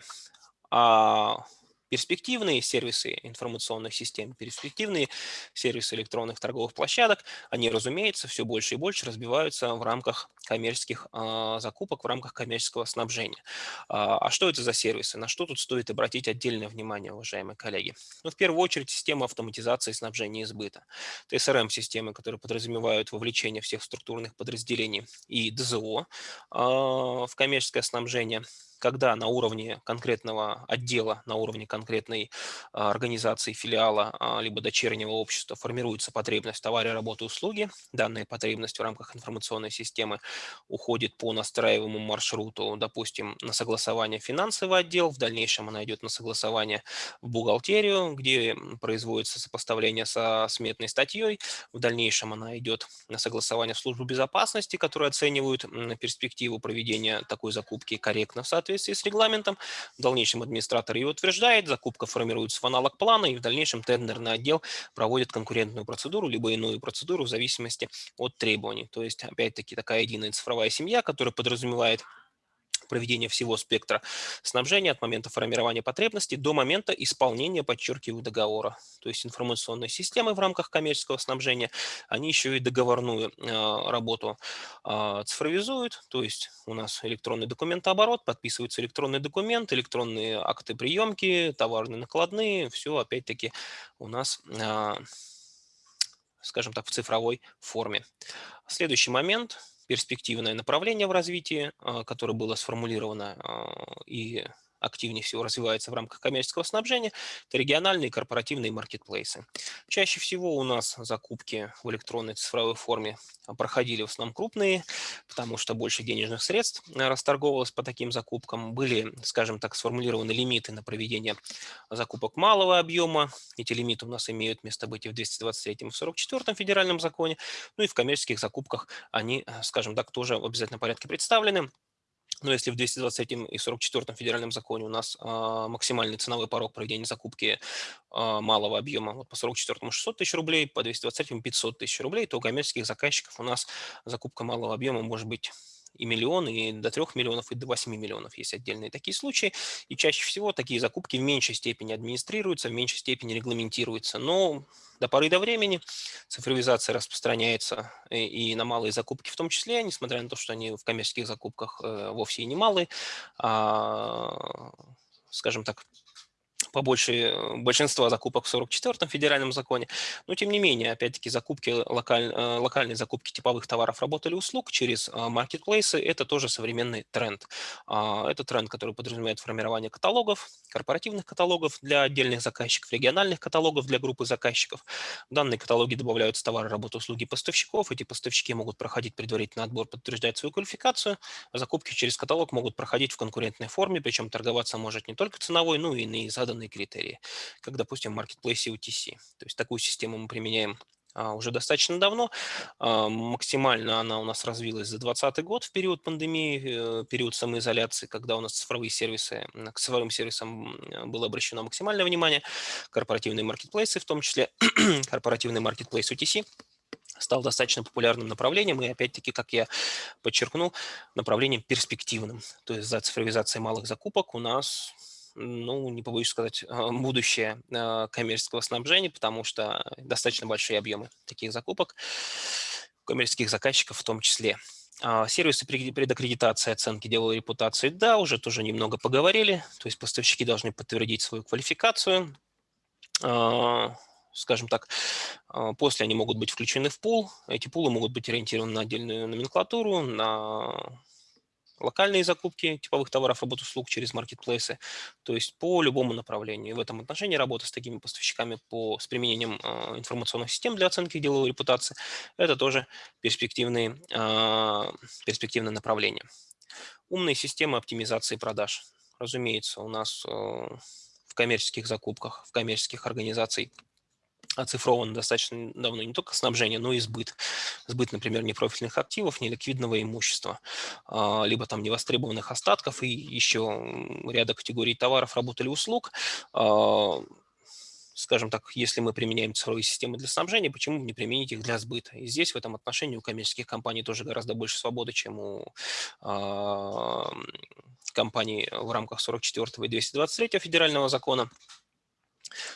А перспективные сервисы информационных систем, перспективные сервисы электронных торговых площадок, они, разумеется, все больше и больше разбиваются в рамках коммерческих а, закупок, в рамках коммерческого снабжения. А, а что это за сервисы? На что тут стоит обратить отдельное внимание, уважаемые коллеги? Ну, в первую очередь, система автоматизации снабжения и сбыта. Это SRM-системы, которые подразумевают вовлечение всех структурных подразделений и ДЗО а, в коммерческое снабжение когда на уровне конкретного отдела, на уровне конкретной а, организации, филиала, а, либо дочернего общества формируется потребность в товаре, работы, услуги, данная потребность в рамках информационной системы уходит по настраиваемому маршруту, допустим, на согласование финансовый отдел, в дальнейшем она идет на согласование в бухгалтерию, где производится сопоставление со сметной статьей, в дальнейшем она идет на согласование в службу безопасности, которые оценивают перспективу проведения такой закупки корректно в соответствии соответствии с регламентом. В дальнейшем администратор ее утверждает, закупка формируется в аналог плана, и в дальнейшем тендерный отдел проводит конкурентную процедуру, либо иную процедуру в зависимости от требований. То есть, опять-таки, такая единая цифровая семья, которая подразумевает проведения всего спектра снабжения от момента формирования потребностей до момента исполнения, подчеркиваю, договора. То есть информационные системы в рамках коммерческого снабжения, они еще и договорную э, работу э, цифровизуют, то есть у нас электронный документооборот, подписывается электронный документ, электронные акты приемки, товарные накладные, все опять-таки у нас э, скажем так, в цифровой форме. Следующий момент – перспективное направление в развитии, а, которое было сформулировано а, и активнее всего развивается в рамках коммерческого снабжения, это региональные корпоративные маркетплейсы. Чаще всего у нас закупки в электронной цифровой форме проходили в основном крупные, потому что больше денежных средств расторговывалось по таким закупкам. Были, скажем так, сформулированы лимиты на проведение закупок малого объема. Эти лимиты у нас имеют место быть и в 223 и в 44 федеральном законе. Ну и в коммерческих закупках они, скажем так, тоже в обязательном порядке представлены. Но если в 223 и 44 федеральном законе у нас а, максимальный ценовой порог проведения закупки а, малого объема вот по 44 600 тысяч рублей, по 223 500 тысяч рублей, то у коммерческих заказчиков у нас закупка малого объема может быть и миллион, и до 3 миллионов, и до 8 миллионов есть отдельные такие случаи. И чаще всего такие закупки в меньшей степени администрируются, в меньшей степени регламентируются. Но до поры до времени цифровизация распространяется и на малые закупки в том числе, несмотря на то, что они в коммерческих закупках э, вовсе и не малые, а, скажем так, побольше э, большинства закупок в 44-м федеральном законе. Но тем не менее, опять-таки, закупки, локаль, э, локальные закупки типовых товаров, работ или услуг через э, маркетплейсы – это тоже современный тренд. А, это тренд, который подразумевает формирование каталогов, корпоративных каталогов для отдельных заказчиков, региональных каталогов для группы заказчиков. В данные каталоги добавляются товары, работы, услуги поставщиков. Эти поставщики могут проходить предварительный отбор, подтверждать свою квалификацию. Закупки через каталог могут проходить в конкурентной форме, причем торговаться может не только ценовой, но и на заданные определенные критерии, как, допустим, в marketplace OTC. То есть такую систему мы применяем а, уже достаточно давно. А, максимально она у нас развилась за 2020 год в период пандемии, э, период самоизоляции, когда у нас цифровые сервисы, к цифровым сервисам было обращено максимальное внимание, корпоративные маркетплейсы, в том числе корпоративный маркетплейс OTC стал достаточно популярным направлением и, опять-таки, как я подчеркнул, направлением перспективным. То есть за цифровизацией малых закупок у нас ну, не побоюсь сказать, а, будущее а, коммерческого снабжения, потому что достаточно большие объемы таких закупок, коммерческих заказчиков в том числе. А, сервисы предаккредитации оценки деловой репутации, да, уже тоже немного поговорили. То есть поставщики должны подтвердить свою квалификацию. Скажем так, после они могут быть включены в пул. Эти пулы могут быть ориентированы на отдельную номенклатуру, на локальные закупки типовых товаров, работ, услуг через маркетплейсы, то есть по любому направлению. И в этом отношении работа с такими поставщиками по, с применением э, информационных систем для оценки деловой репутации – это тоже перспективные, э, перспективные направления. Умные системы оптимизации продаж. Разумеется, у нас э, в коммерческих закупках, в коммерческих организациях оцифровано достаточно давно не только снабжение, но и сбыт. Сбыт, например, непрофильных активов, неликвидного имущества, а, либо там невостребованных остатков и еще ряда категорий товаров, работ или услуг. А, скажем так, если мы применяем цифровые системы для снабжения, почему не применить их для сбыта? И здесь в этом отношении у коммерческих компаний тоже гораздо больше свободы, чем у э, компаний в рамках 44 и 223 федерального закона.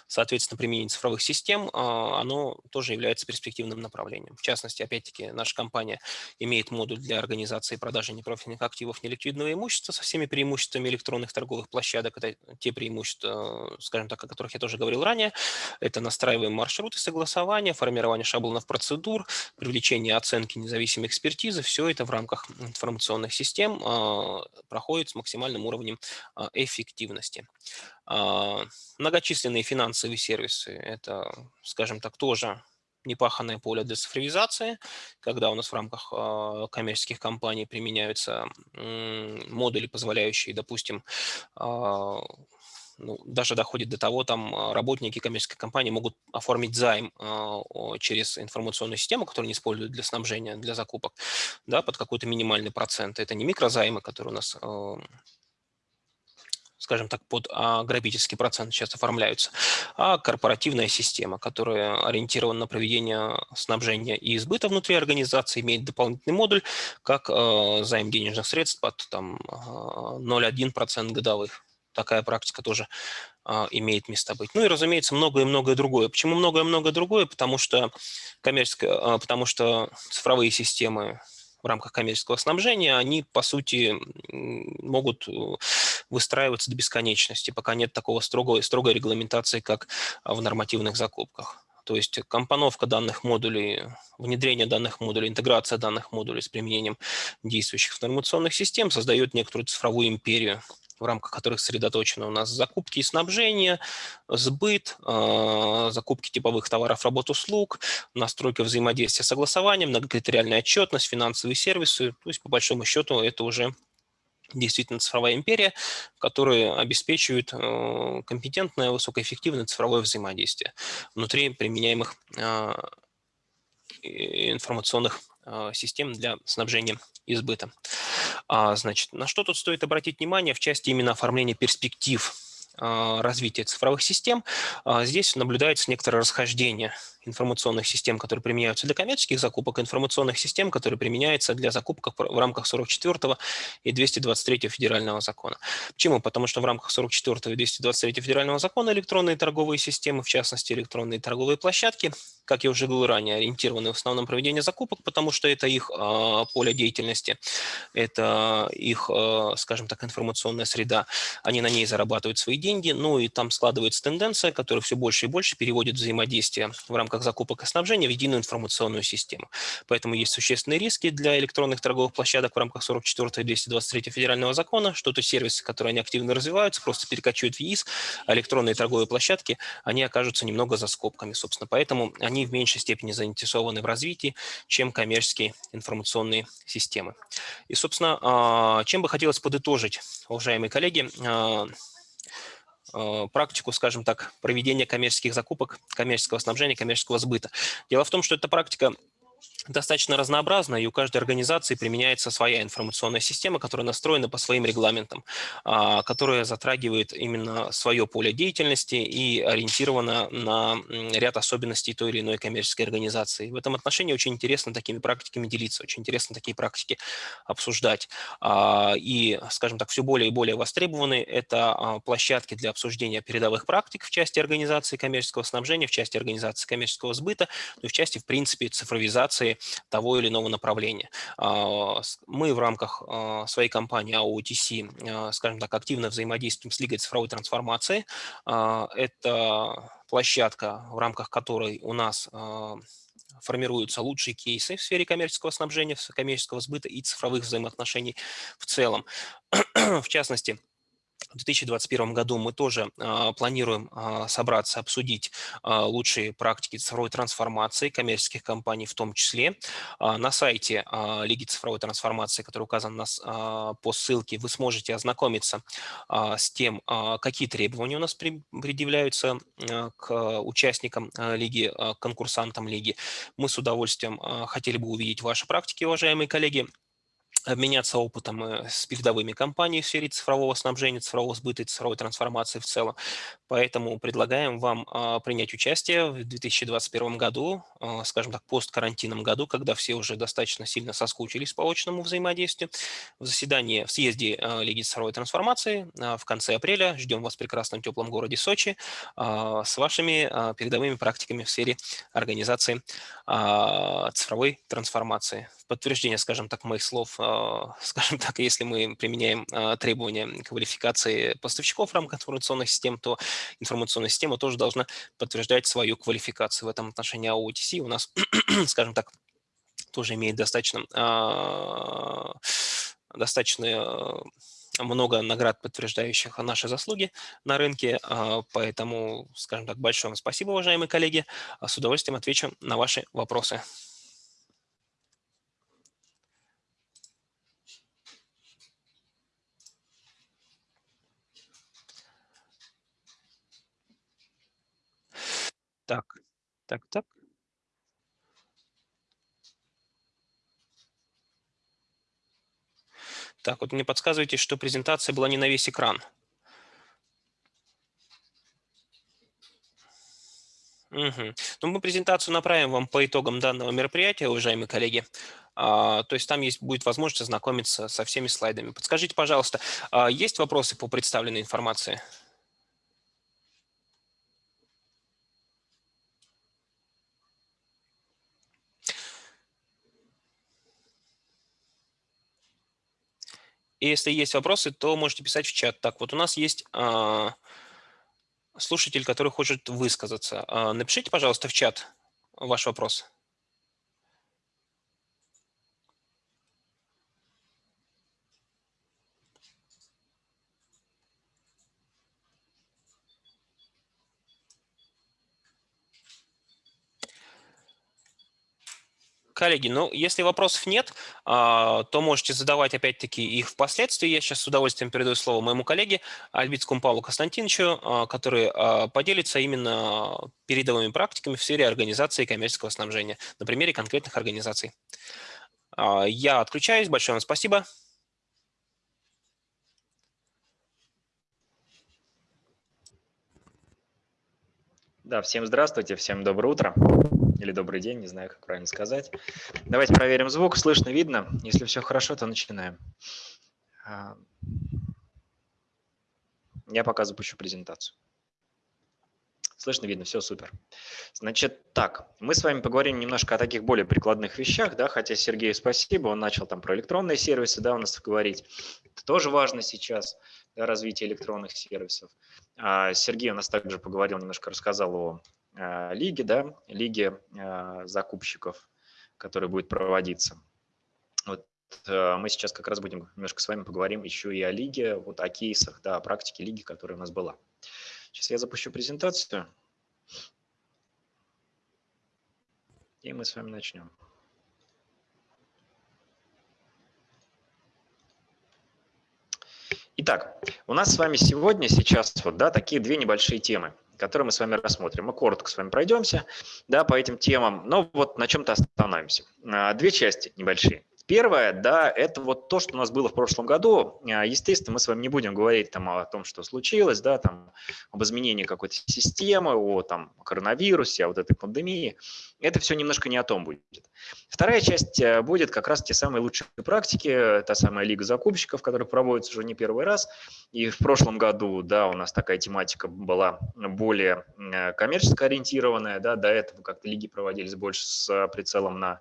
Соответственно, применение цифровых систем, а, оно тоже является перспективным направлением. В частности, опять-таки, наша компания имеет модуль для организации и продажи непрофильных активов неликвидного имущества со всеми преимуществами электронных торговых площадок. Это те преимущества, скажем так, о которых я тоже говорил ранее. Это настраиваем маршруты согласования, формирование шаблонов процедур, привлечение оценки независимой экспертизы. Все это в рамках информационных систем а, проходит с максимальным уровнем а, эффективности. А, многочисленные финансовые сервисы – это, скажем так, тоже непаханное поле для цифровизации, когда у нас в рамках э, коммерческих компаний применяются модули, позволяющие, допустим, э, ну, даже доходит до того, там работники коммерческой компании могут оформить займ через информационную систему, которую они используют для снабжения, для закупок, да, под какой-то минимальный процент. Это не микрозаймы, которые у нас скажем так, под а, грабительский процент сейчас оформляются, а корпоративная система, которая ориентирована на проведение снабжения и избыта внутри организации, имеет дополнительный модуль, как э, займ денежных средств под там, 0,1% годовых. Такая практика тоже имеет место быть. Ну и, разумеется, многое и многое другое. Почему многое и многое другое? Потому что, коммерческое, потому что цифровые системы в рамках коммерческого снабжения, они, по сути, могут э, выстраиваться до бесконечности, пока нет такого строгой, строгой регламентации, как в нормативных закупках. То есть компоновка данных модулей, внедрение данных модулей, интеграция данных модулей с применением действующих информационных систем создает некоторую цифровую империю, в рамках которых сосредоточены у нас закупки и снабжение, сбыт, а, закупки типовых товаров, работ, услуг, настройка взаимодействия, согласования, многокритериальная отчетность, финансовые сервисы. То есть, по большому счету, это уже действительно цифровая империя, которая обеспечивает э, компетентное, высокоэффективное цифровое взаимодействие внутри применяемых а, информационных а, систем для снабжения и сбыта. А, значит, на что тут стоит обратить внимание в части именно оформления перспектив развития цифровых систем? Здесь наблюдается некоторое расхождение информационных систем, которые применяются для коммерческих закупок, информационных систем, которые применяются для закупок в рамках 44 и 223 федерального закона. Почему? Потому что в рамках 44 и 223 федерального закона электронные торговые системы, в частности электронные торговые площадки, как я уже говорил ранее, ориентированы в основном проведение закупок, потому что это их э, поле деятельности, это их, э, скажем так, информационная среда. Они на ней зарабатывают свои деньги, ну и там складывается тенденция, которая все больше и больше переводит взаимодействие в рамках рамках закупок и снабжения в единую информационную систему. Поэтому есть существенные риски для электронных торговых площадок в рамках 44 и 223 федерального закона, что то сервисы, которые они активно развиваются, просто перекочуют в ЕИС, а электронные торговые площадки, они окажутся немного за скобками, собственно. Поэтому они в меньшей степени заинтересованы в развитии, чем коммерческие информационные системы. И, собственно, а, чем бы хотелось подытожить, уважаемые коллеги, а, практику, скажем так, проведения коммерческих закупок, коммерческого снабжения, коммерческого сбыта. Дело в том, что эта практика достаточно разнообразна, и у каждой организации применяется своя информационная система, которая настроена по своим регламентам, а, которая затрагивает именно свое поле деятельности и ориентирована на ряд особенностей той или иной коммерческой организации. В этом отношении очень интересно такими практиками делиться, очень интересно такие практики обсуждать. А, и, скажем так, все более и более востребованы это а, площадки для обсуждения передовых практик в части организации коммерческого снабжения, в части организации коммерческого сбыта, ну и в части, в принципе, цифровизации того или иного направления. А, мы в рамках а, своей компании AOTC, а, скажем так, активно взаимодействуем с Лигой цифровой трансформации. Это площадка, в рамках которой у нас формируются лучшие кейсы в сфере коммерческого снабжения, коммерческого сбыта и цифровых взаимоотношений в целом. в частности, в 2021 году мы тоже а, планируем а, собраться, обсудить а, лучшие практики цифровой трансформации коммерческих компаний в том числе. На сайте Лиги цифровой трансформации, который указан нас по ссылке, вы сможете ознакомиться с тем, какие требования у нас предъявляются к участникам Лиги, конкурсантам Лиги. Мы с удовольствием хотели бы увидеть ваши практики, уважаемые коллеги обменяться опытом э, с передовыми компаниями в сфере цифрового снабжения, цифрового сбыта и цифровой трансформации в целом. Поэтому предлагаем вам а, принять участие в 2021 году, а, скажем так, посткарантинном году, когда все уже достаточно сильно соскучились по очному взаимодействию. В заседании, в съезде а, Лиги цифровой трансформации в конце апреля. Ждем вас в прекрасном теплом городе Сочи с вашими передовыми практиками в сфере организации цифровой трансформации. В подтверждение, скажем так, моих слов скажем так, если мы применяем а, требования квалификации поставщиков в рамках информационных систем, то информационная система тоже должна подтверждать свою квалификацию. В этом отношении АОТС у нас, скажем так, тоже имеет достаточно, а, достаточно много наград, подтверждающих наши заслуги на рынке, поэтому, скажем так, большое вам спасибо, уважаемые коллеги. С удовольствием отвечу на ваши вопросы. Так, так, так. Так, вот мне подсказываете, что презентация была не на весь экран. Угу. Ну, мы презентацию направим вам по итогам данного мероприятия, уважаемые коллеги. А, то есть там есть, будет возможность ознакомиться со всеми слайдами. Подскажите, пожалуйста, а есть вопросы по представленной информации? И если есть вопросы, то можете писать в чат. Так, вот у нас есть а, слушатель, который хочет высказаться. А, напишите, пожалуйста, в чат ваш вопрос. Коллеги, ну, если вопросов нет, а, то можете задавать опять-таки их впоследствии. Я сейчас с удовольствием передаю слово моему коллеге Альбицкому Павлу Константиновичу, а, который а, поделится именно передовыми практиками в сфере организации коммерческого снабжения на примере конкретных организаций. Я отключаюсь. Большое вам спасибо. Да, всем здравствуйте, всем доброе утро или добрый день, не знаю, как правильно сказать. Давайте проверим звук, слышно, видно. Если все хорошо, то начинаем. А, я пока запущу презентацию. Слышно, видно, все супер. Значит, так, мы с вами поговорим немножко о таких более прикладных вещах, да, хотя Сергею спасибо, он начал там про электронные сервисы, да, у нас говорить. Это тоже важно сейчас, да, развитие электронных сервисов. А Сергей у нас также поговорил, немножко рассказал о лиги, да, лиги э, закупщиков, которая будет проводиться. Вот э, мы сейчас как раз будем немножко с вами поговорим еще и о лиге, вот о кейсах, да, о практике лиги, которая у нас была. Сейчас я запущу презентацию. И мы с вами начнем. Итак, у нас с вами сегодня, сейчас вот, да, такие две небольшие темы которые мы с вами рассмотрим. Мы коротко с вами пройдемся да, по этим темам, но вот на чем-то остановимся. А, две части небольшие. Первое, да, это вот то, что у нас было в прошлом году. А, естественно, мы с вами не будем говорить там о том, что случилось, да, там об изменении какой-то системы, о там коронавирусе, о вот этой пандемии. Это все немножко не о том будет. Вторая часть э, будет как раз те самые лучшие практики, та самая лига закупщиков, которая проводится уже не первый раз. И в прошлом году, да, у нас такая тематика была более э, коммерчески ориентированная, да, до этого как-то лиги проводились больше с прицелом на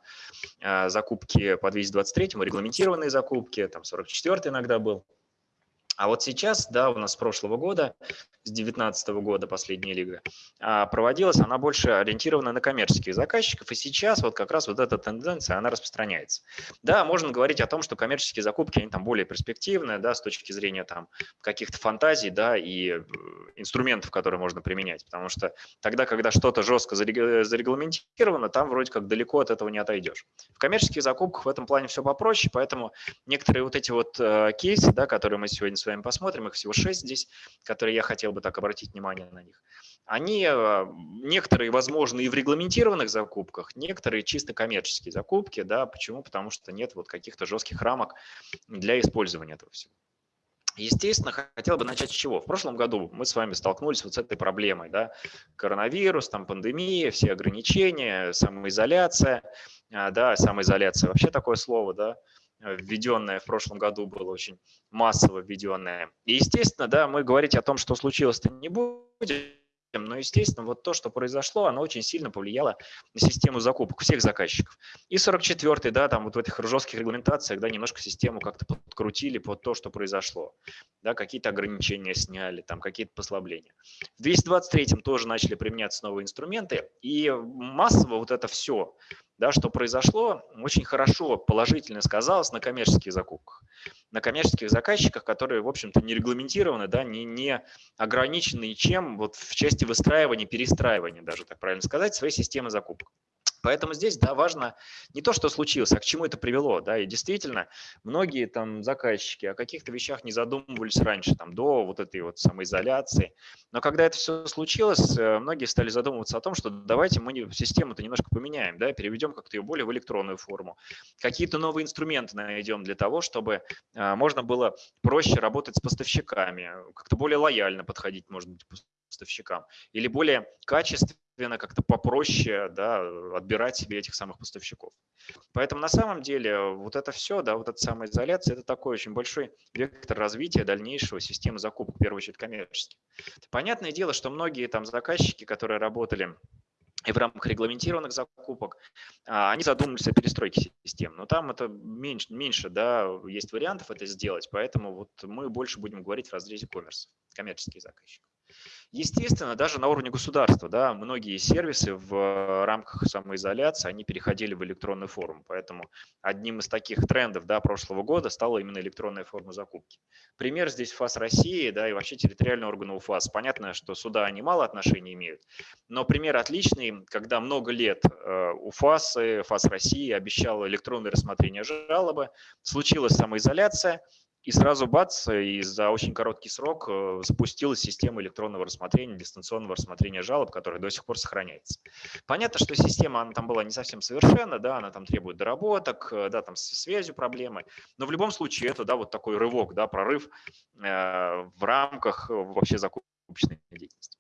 э, закупки по 223, регламентированные закупки, там 44 иногда был. А вот сейчас, да, у нас с прошлого года, с 2019 года последняя лига, а, проводилась, она больше ориентирована на коммерческих заказчиков, и сейчас вот как раз вот эта тенденция, она распространяется. Да, можно говорить о том, что коммерческие закупки, они там более перспективные, да, с точки зрения там каких-то фантазий, да, и э, инструментов, которые можно применять, потому что тогда, когда что-то жестко зарегламентировано, там вроде как далеко от этого не отойдешь. В коммерческих закупках в этом плане все попроще, поэтому некоторые вот эти вот э, кейсы, да, которые мы сегодня с вами посмотрим, их всего 6 здесь, которые я хотел бы так обратить внимание на них. Они э, некоторые возможны и в регламентированных закупках, некоторые чисто коммерческие закупки. Да, почему? Потому что нет вот каких-то жестких рамок для использования этого всего. Естественно, хотел бы начать с чего. В прошлом году мы с вами столкнулись вот с этой проблемой. Да? Коронавирус, там пандемия, все ограничения, самоизоляция. А, да, самоизоляция вообще такое слово, да, введенное в прошлом году было очень массово введенное. И, естественно, да, мы говорить о том, что случилось-то не будем, но, естественно, вот то, что произошло, оно очень сильно повлияло на систему закупок всех заказчиков. И 44-й, да, там вот в этих жестких регламентациях, да, немножко систему как-то подкрутили под то, что произошло. Да, какие-то ограничения сняли, там какие-то послабления. В 223-м тоже начали применяться новые инструменты, и массово вот это все да, что произошло, очень хорошо, положительно сказалось на коммерческих закупках, на коммерческих заказчиках, которые, в общем-то, не регламентированы, да, не, не ограничены ничем вот в части выстраивания, перестраивания, даже так правильно сказать, своей системы закупок. Поэтому здесь, да, важно не то, что случилось, а к чему это привело, да, и действительно, многие там заказчики о каких-то вещах не задумывались раньше, там, до вот этой вот самоизоляции, но когда это все случилось, э, многие стали задумываться о том, что давайте мы систему-то немножко поменяем, да, переведем как-то ее более в электронную форму, какие-то новые инструменты найдем для того, чтобы а, можно было проще работать с поставщиками, как-то более лояльно подходить, может быть, поставщикам, или более качественно естественно, как-то попроще да, отбирать себе этих самых поставщиков. Поэтому на самом деле вот это все, да, вот эта самоизоляция, это такой очень большой вектор развития дальнейшего системы закупок, в первую очередь коммерческих. Понятное дело, что многие там заказчики, которые работали и в рамках регламентированных закупок, а, они задумались о перестройке систем. Но там это меньше, меньше да, есть вариантов это сделать, поэтому вот мы больше будем говорить в разрезе коммерс, коммерческие заказчики. Естественно, даже на уровне государства, да, многие сервисы в рамках самоизоляции, они переходили в электронную форму. Поэтому одним из таких трендов да, прошлого года стала именно электронная форма закупки. Пример здесь ФАС России да, и вообще территориальный орган УФАС. Понятно, что сюда они мало отношений имеют, но пример отличный, когда много лет э, УФАС, ФАС России обещал электронное рассмотрение жалобы, случилась самоизоляция, и сразу бац, и за очень короткий срок э, запустилась система электронного рассмотрения, дистанционного рассмотрения жалоб, которая до сих пор сохраняется. Понятно, что система она там была не совсем совершенна, да, она там требует доработок, э, да, там с связью проблемы, но в любом случае это, да, вот такой рывок, да, прорыв э, в рамках вообще закупочной деятельности.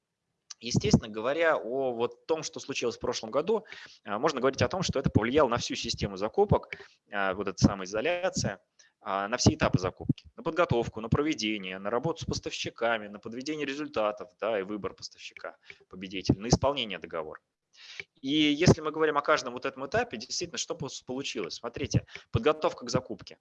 Естественно, говоря о вот том, что случилось в прошлом году, можно говорить о том, что это повлияло на всю систему закупок, вот эта самоизоляция, на все этапы закупки, на подготовку, на проведение, на работу с поставщиками, на подведение результатов да, и выбор поставщика, победителя, на исполнение договора. И если мы говорим о каждом вот этом этапе, действительно, что получилось? Смотрите, подготовка к закупке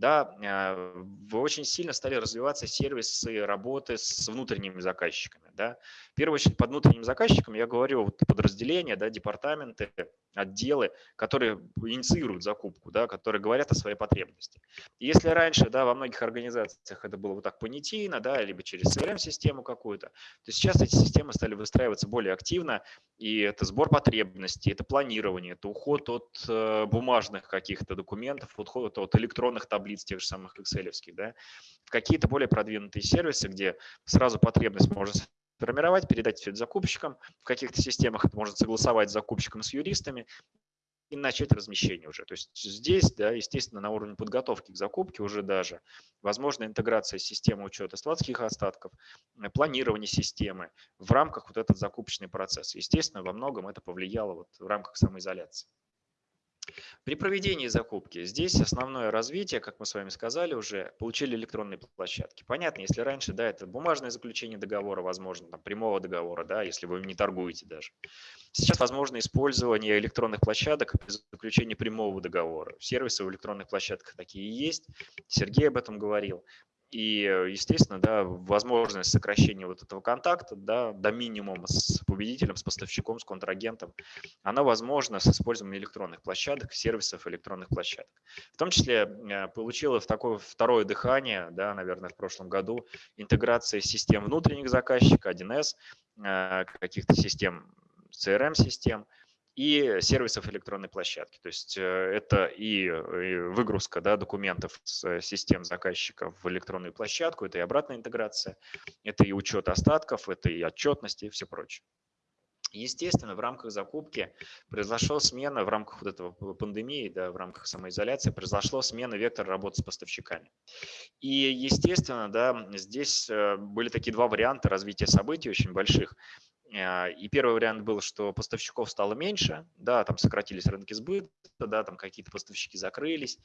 да, а, очень сильно стали развиваться сервисы работы с внутренними заказчиками. Да. В первую очередь под внутренним заказчиком я говорю вот подразделения, да, департаменты, отделы, которые инициируют закупку, да, которые говорят о своей потребности. Если раньше да, во многих организациях это было вот так понятийно, да, либо через CRM-систему какую-то, то сейчас эти системы стали выстраиваться более активно, и это сбор потребностей, это планирование, это уход от э, бумажных каких-то документов, уход от электронных таблиц, таблиц тех же самых Excel, да, в какие-то более продвинутые сервисы, где сразу потребность можно сформировать, передать все это закупщикам, в каких-то системах это можно согласовать с закупщиком, с юристами, и начать размещение уже. То есть здесь, да, естественно, на уровне подготовки к закупке уже даже возможна интеграция системы учета складских остатков, э, планирование системы в рамках вот этот закупочный процесс. Естественно, во многом это повлияло вот в рамках самоизоляции. При проведении закупки здесь основное развитие, как мы с вами сказали уже, получили электронные площадки. Понятно, если раньше, да, это бумажное заключение договора, возможно, там, прямого договора, да, если вы не торгуете даже. Сейчас возможно использование электронных площадок при заключении прямого договора. Сервисы в электронных площадках такие есть. Сергей об этом говорил. И, естественно, да, возможность сокращения вот этого контакта да, до минимума с победителем, с поставщиком, с контрагентом, она возможна с использованием электронных площадок, сервисов электронных площадок. В том числе э, получила в такое второе дыхание, да, наверное, в прошлом году, интеграция систем внутренних заказчиков, 1С, э, каких-то систем, CRM-систем – и сервисов электронной площадки. То есть э, это и выгрузка да, документов с систем заказчиков в электронную площадку, это и обратная интеграция, это и учет остатков, это и отчетность и все прочее. Естественно, в рамках закупки произошла смена, в рамках вот этого пандемии, да, в рамках самоизоляции, произошла смена вектора работы с поставщиками. И, естественно, да, здесь э, были такие два варианта развития событий очень больших. А, и первый вариант был, что поставщиков стало меньше, да, там сократились рынки сбыта, да, там какие-то поставщики закрылись,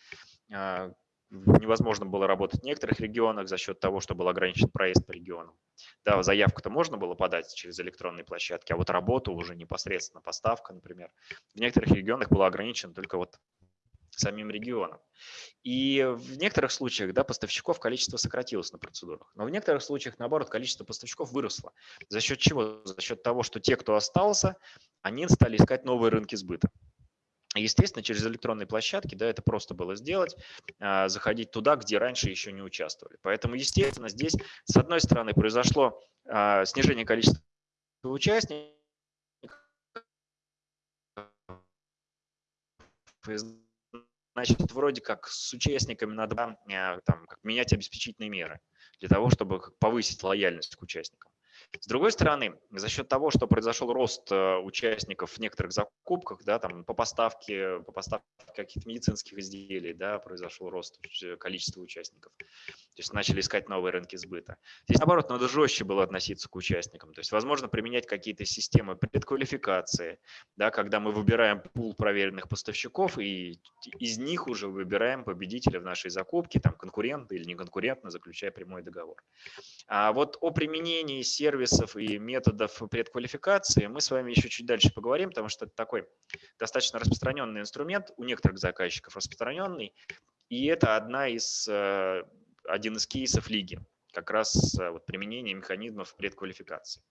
а, невозможно было работать в некоторых регионах за счет того, что был ограничен проезд по регионам. Да, заявку-то можно было подать через электронные площадки, а вот работу уже непосредственно, поставка, например, в некоторых регионах была ограничена только вот самим регионом. И в некоторых случаях да, поставщиков количество сократилось на процедурах, но в некоторых случаях, наоборот, количество поставщиков выросло. За счет чего? За счет того, что те, кто остался, они стали искать новые рынки сбыта. Естественно, через электронные площадки да, это просто было сделать, а, заходить туда, где раньше еще не участвовали. Поэтому, естественно, здесь, с одной стороны, произошло а, снижение количества участников, значит, вроде как с участниками надо э, там, как менять обеспечительные меры для того, чтобы повысить лояльность к участникам. С другой стороны, за счет того, что произошел рост э, участников в некоторых закупках, да, там, по поставке, по поставке каких-то медицинских изделий, да, произошел рост количества участников. то есть начали искать новые рынки сбыта. Здесь, наоборот, надо жестче было относиться к участникам. То есть, возможно, применять какие-то системы предквалификации, да, когда мы выбираем пул проверенных поставщиков и из них уже выбираем победителя в нашей закупке, там, конкурентно или неконкурентно, заключая прямой договор. А вот о применении сервисов и методов предквалификации мы с вами еще чуть дальше поговорим, потому что это такой достаточно распространенный инструмент, у некоторых заказчиков распространенный, и это одна из э, один из кейсов лиги, как раз э, вот применение механизмов предквалификации.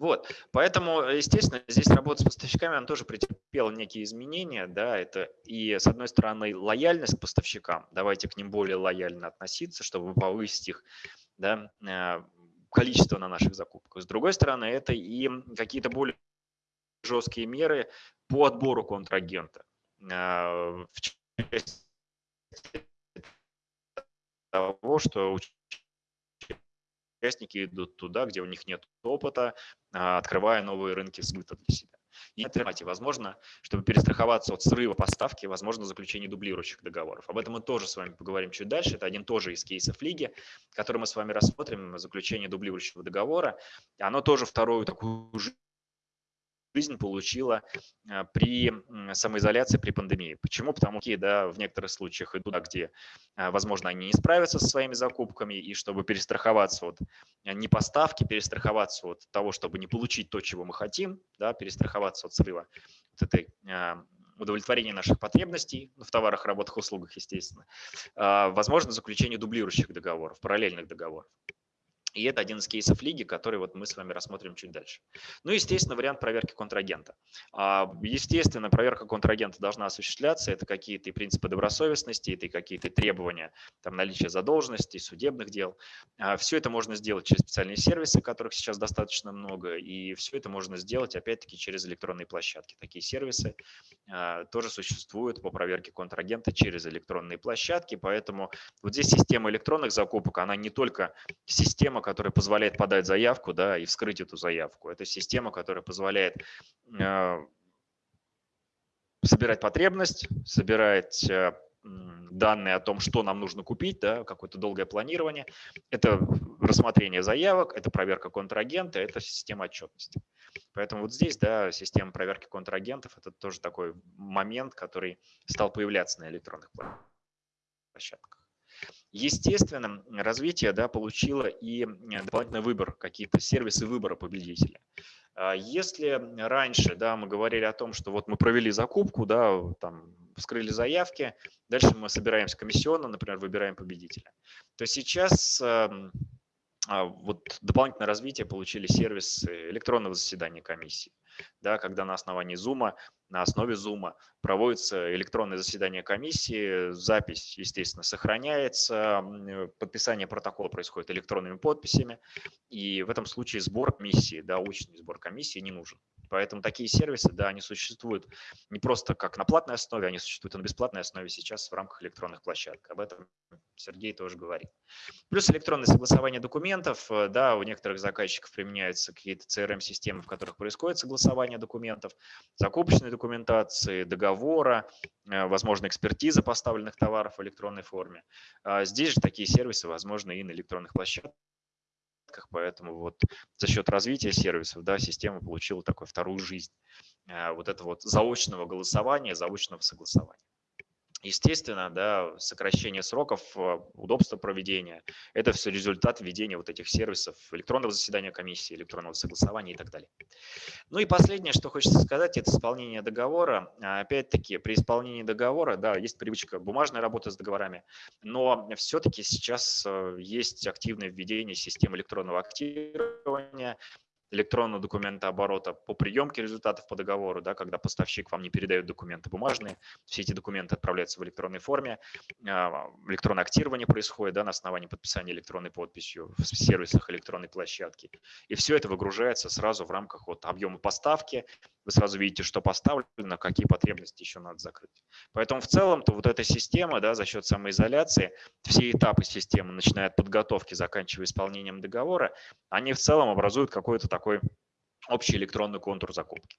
Вот, поэтому, естественно, здесь работа с поставщиками, она тоже претерпела некие изменения, да, это и, с одной стороны, лояльность к поставщикам, давайте к ним более лояльно относиться, чтобы повысить их, да, э, количество на наших закупках. С другой стороны, это и какие-то более жесткие меры по отбору контрагента. Э, в части того, что участники идут туда, где у них нет опыта, а, открывая новые рынки сбыта для себя. И формате возможно, чтобы перестраховаться от срыва поставки, возможно заключение дублирующих договоров. Об этом мы тоже с вами поговорим чуть дальше. Это один тоже из кейсов лиги, который мы с вами рассмотрим, заключение дублирующего договора. Оно тоже вторую такую жизнь получила а, при самоизоляции при пандемии. Почему? Потому что да, в некоторых случаях идут где, а, возможно, они не справятся со своими закупками, и чтобы перестраховаться от а, непоставки, перестраховаться от того, чтобы не получить то, чего мы хотим, да, перестраховаться от срыва от этой удовлетворения наших потребностей в товарах, работах, услугах, естественно, возможно заключение дублирующих договоров, параллельных договоров. И это один из кейсов лиги, который вот мы с вами рассмотрим чуть дальше. Ну, естественно, вариант проверки контрагента. А, естественно, проверка контрагента должна осуществляться. Это какие-то принципы добросовестности, это какие-то требования там, наличия задолженности, судебных дел. А, все это можно сделать через специальные сервисы, которых сейчас достаточно много. И все это можно сделать, опять-таки, через электронные площадки. Такие сервисы а, тоже существуют по проверке контрагента через электронные площадки. Поэтому вот здесь система электронных закупок, она не только система, которая позволяет подать заявку да, и вскрыть эту заявку. Это система, которая позволяет э, собирать потребность, собирать э, данные о том, что нам нужно купить, да, какое-то долгое планирование. Это рассмотрение заявок, это проверка контрагента, это система отчетности. Поэтому вот здесь да, система проверки контрагентов – это тоже такой момент, который стал появляться на электронных площадках. Естественно, развитие да, получило и дополнительный выбор, какие-то сервисы выбора победителя. А если раньше да, мы говорили о том, что вот мы провели закупку, да, там, вскрыли заявки, дальше мы собираемся комиссионно, например, выбираем победителя, то сейчас вот дополнительное развитие получили сервисы электронного заседания комиссии, да, когда на основании Zoom на основе Zoom проводится электронное заседание комиссии, запись, естественно, сохраняется, подписание протокола происходит электронными подписями, и в этом случае сбор комиссии, да, очный сбор комиссии не нужен. Поэтому такие сервисы, да, они существуют не просто как на платной основе, они существуют на бесплатной основе сейчас в рамках электронных площадок. Об этом Сергей тоже говорит. Плюс электронное согласование документов, э, да, у некоторых заказчиков применяются какие-то CRM-системы, в которых происходит согласование документов, закупочной документации, договора, э, возможно, экспертиза поставленных товаров в электронной форме. А здесь же такие сервисы возможны и на электронных площадках поэтому вот за счет развития сервисов да, система получила такую вторую жизнь э, вот этого вот заочного голосования, заочного согласования. Естественно, да, сокращение сроков, э, удобство проведения – это все результат введения вот этих сервисов электронного заседания комиссии, электронного согласования и так далее. Ну и последнее, что хочется сказать, это исполнение договора. Опять-таки, при исполнении договора, да, есть привычка бумажной работы с договорами, но все-таки сейчас э, есть активное введение системы электронного активирования, электронного документооборота по приемке результатов по договору, да, когда поставщик вам не передает документы бумажные, все эти документы отправляются в электронной форме, а, электронное актирование происходит да, на основании подписания электронной подписью в сервисах электронной площадки. И все это выгружается сразу в рамках вот объема поставки, вы сразу видите, что поставлено, какие потребности еще надо закрыть. Поэтому в целом-то вот эта система да, за счет самоизоляции, все этапы системы, начиная от подготовки, заканчивая исполнением договора, они в целом образуют какой-то такой общий электронный контур закупки.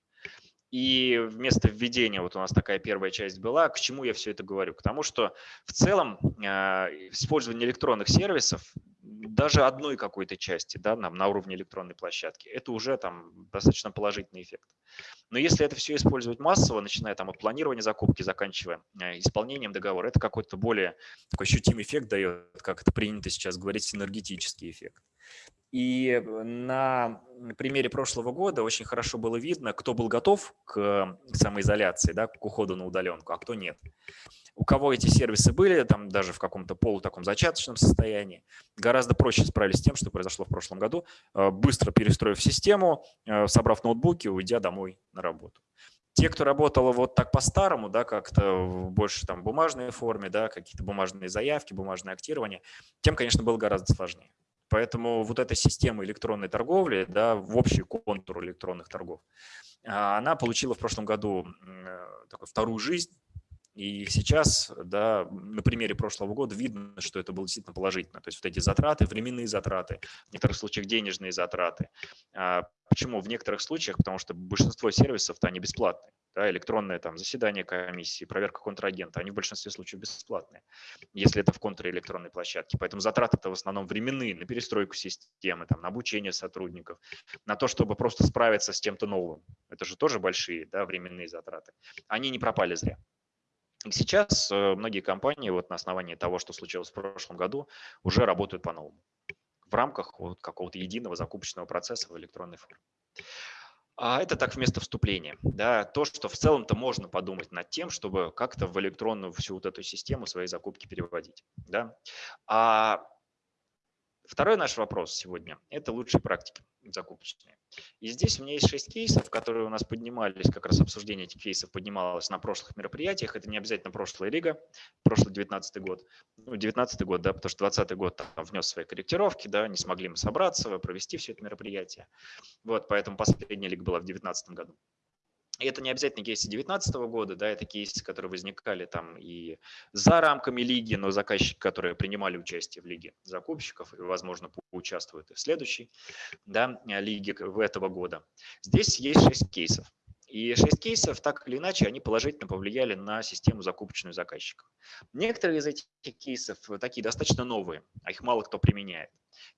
И вместо введения, вот у нас такая первая часть была, к чему я все это говорю? К тому, что в целом а, использование электронных сервисов даже одной какой-то части да, нам на уровне электронной площадки, это уже там достаточно положительный эффект. Но если это все использовать массово, начиная там от планирования закупки, заканчивая э, исполнением договора, это какой-то более такой ощутимый эффект дает, как это принято сейчас говорить, синергетический эффект. И на примере прошлого года очень хорошо было видно, кто был готов к самоизоляции, да, к уходу на удаленку, а кто нет. У кого эти сервисы были, там даже в каком-то полу таком зачаточном состоянии, гораздо проще справились с тем, что произошло в прошлом году, э, быстро перестроив систему, э, собрав ноутбуки, уйдя домой на работу. Те, кто работал вот так по-старому, да, как-то больше там бумажной форме, да, какие-то бумажные заявки, бумажное актирование, тем, конечно, было гораздо сложнее. Поэтому вот эта система электронной торговли, да, в общий контур электронных торгов, а, она получила в прошлом году э, такую вторую жизнь, и сейчас, да, на примере прошлого года видно, что это было действительно положительно. То есть вот эти затраты, временные затраты, в некоторых случаях денежные затраты. А почему? В некоторых случаях, потому что большинство сервисов-то они бесплатные. Да, электронное там заседание комиссии, проверка контрагента, они в большинстве случаев бесплатные, если это в контрэлектронной площадке. Поэтому затраты-то в основном временные, на перестройку системы, там, на обучение сотрудников, на то, чтобы просто справиться с чем-то новым. Это же тоже большие да, временные затраты. Они не пропали зря. Сейчас э, многие компании вот на основании того, что случилось в прошлом году, уже работают по-новому в рамках вот какого-то единого закупочного процесса в электронной форме. А это так вместо вступления. Да, то, что в целом-то можно подумать над тем, чтобы как-то в электронную всю вот эту систему свои закупки переводить. Да. А второй наш вопрос сегодня – это лучшие практики закупочные. И здесь у меня есть шесть кейсов, которые у нас поднимались, как раз обсуждение этих кейсов поднималось на прошлых мероприятиях. Это не обязательно прошлая лига, прошлый 19 год. Ну, 19 год, да, потому что 20 год там внес свои корректировки, да, не смогли мы собраться, провести все это мероприятие. Вот, поэтому последняя лига была в 2019 году. И это не обязательно кейсы 2019 года, да, это кейсы, которые возникали там и за рамками лиги, но заказчики, которые принимали участие в лиге закупщиков, и, возможно, поучаствуют и в следующей да, лиге этого года. Здесь есть 6 кейсов. И 6 кейсов, так или иначе, они положительно повлияли на систему закупочную заказчиков. Некоторые из этих кейсов такие достаточно новые, а их мало кто применяет.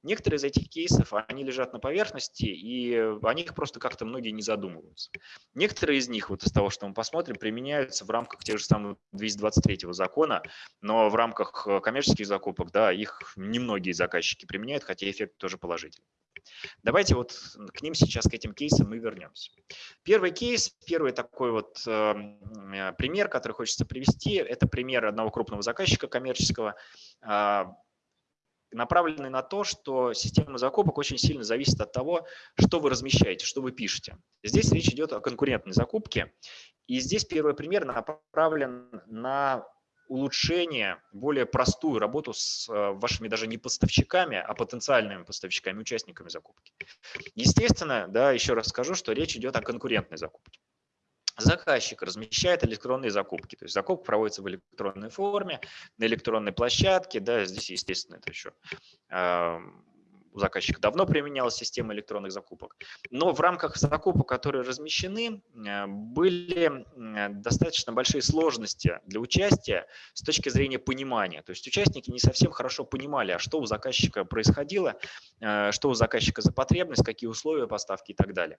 Некоторые из этих кейсов, они лежат на поверхности, и о них просто как-то многие не задумываются. Некоторые из них, вот из того, что мы посмотрим, применяются в рамках тех же самых 223 закона, но в рамках коммерческих закупок, да, их немногие заказчики применяют, хотя эффект тоже положительный. Давайте вот к ним сейчас, к этим кейсам мы вернемся. Первый кейс, первый такой вот э, пример, который хочется привести, это пример одного крупного заказчика коммерческого, э, направленный на то, что система закупок очень сильно зависит от того, что вы размещаете, что вы пишете. Здесь речь идет о конкурентной закупке. И здесь первый пример направлен на улучшение, более простую работу с э, вашими даже не поставщиками, а потенциальными поставщиками, участниками закупки. Естественно, да, еще раз скажу, что речь идет о конкурентной закупке. Заказчик размещает электронные закупки, то есть закупка проводится в электронной форме, на электронной площадке, да, здесь, естественно, это еще у заказчика давно применялась система электронных закупок. Но в рамках закупок, которые размещены, э, были достаточно большие сложности для участия с точки зрения понимания. То есть участники не совсем хорошо понимали, а что у заказчика происходило, э, что у заказчика за потребность, какие условия поставки и так далее.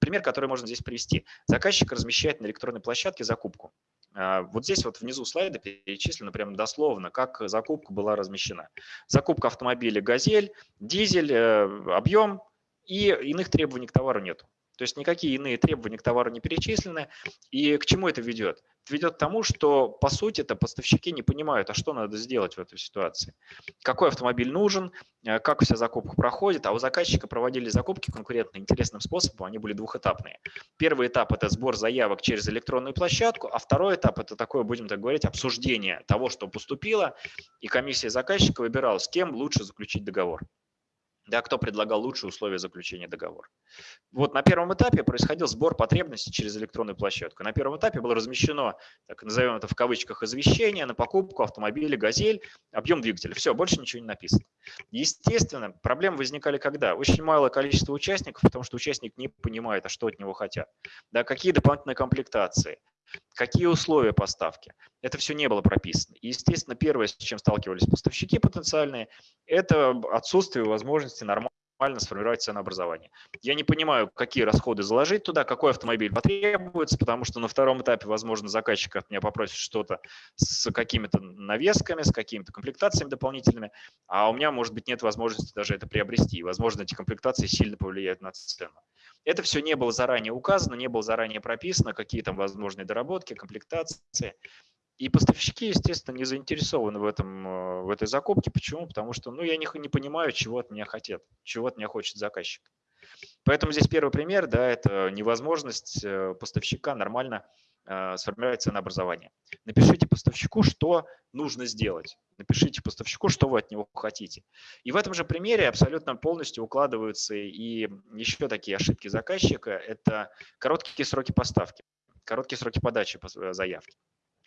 Пример, который можно здесь привести. Заказчик размещает на электронной площадке закупку. Вот здесь вот внизу слайда перечислено прямо дословно, как закупка была размещена. Закупка автомобиля «Газель», дизель, э, объем и иных требований к товару нету. То есть никакие иные требования к товару не перечислены. И к чему это ведет? Это ведет к тому, что по сути это поставщики не понимают, а что надо сделать в этой ситуации. Какой автомобиль нужен, э, как вся закупка проходит. А у заказчика проводили закупки конкурентно интересным способом, они были двухэтапные. Первый этап – это сбор заявок через электронную площадку, а второй этап – это такое, будем так говорить, обсуждение того, что поступило, и комиссия заказчика выбирала, с кем лучше заключить договор. Да, кто предлагал лучшие условия заключения договора. Вот на первом этапе происходил сбор потребностей через электронную площадку. На первом этапе было размещено, так назовем это в кавычках, извещение на покупку автомобиля «Газель», объем двигателя. Все, больше ничего не написано. Естественно, проблемы возникали когда? Очень малое количество участников, потому что участник не понимает, а что от него хотят. Да, какие дополнительные комплектации, Какие условия поставки? Это все не было прописано. И, естественно, первое, с чем сталкивались поставщики потенциальные, это отсутствие возможности нормально сформировать ценообразование. Я не понимаю, какие расходы заложить туда, какой автомобиль потребуется, потому что на втором этапе, возможно, заказчик от меня попросит что-то с какими-то навесками, с какими-то комплектациями дополнительными, а у меня, может быть, нет возможности даже это приобрести. возможно, эти комплектации сильно повлияют на цену. Это все не было заранее указано, не было заранее прописано, какие там возможные доработки, комплектации. И поставщики, естественно, не заинтересованы в, этом, э, в этой закупке. Почему? Потому что ну, я не, не понимаю, чего от меня хотят, чего от меня хочет заказчик. Поэтому здесь первый пример, да, это невозможность э, поставщика нормально э, сформировать ценообразование. Напишите поставщику, что нужно сделать. Напишите поставщику, что вы от него хотите. И в этом же примере абсолютно полностью укладываются и еще такие ошибки заказчика. Это короткие сроки поставки, короткие сроки подачи э, заявки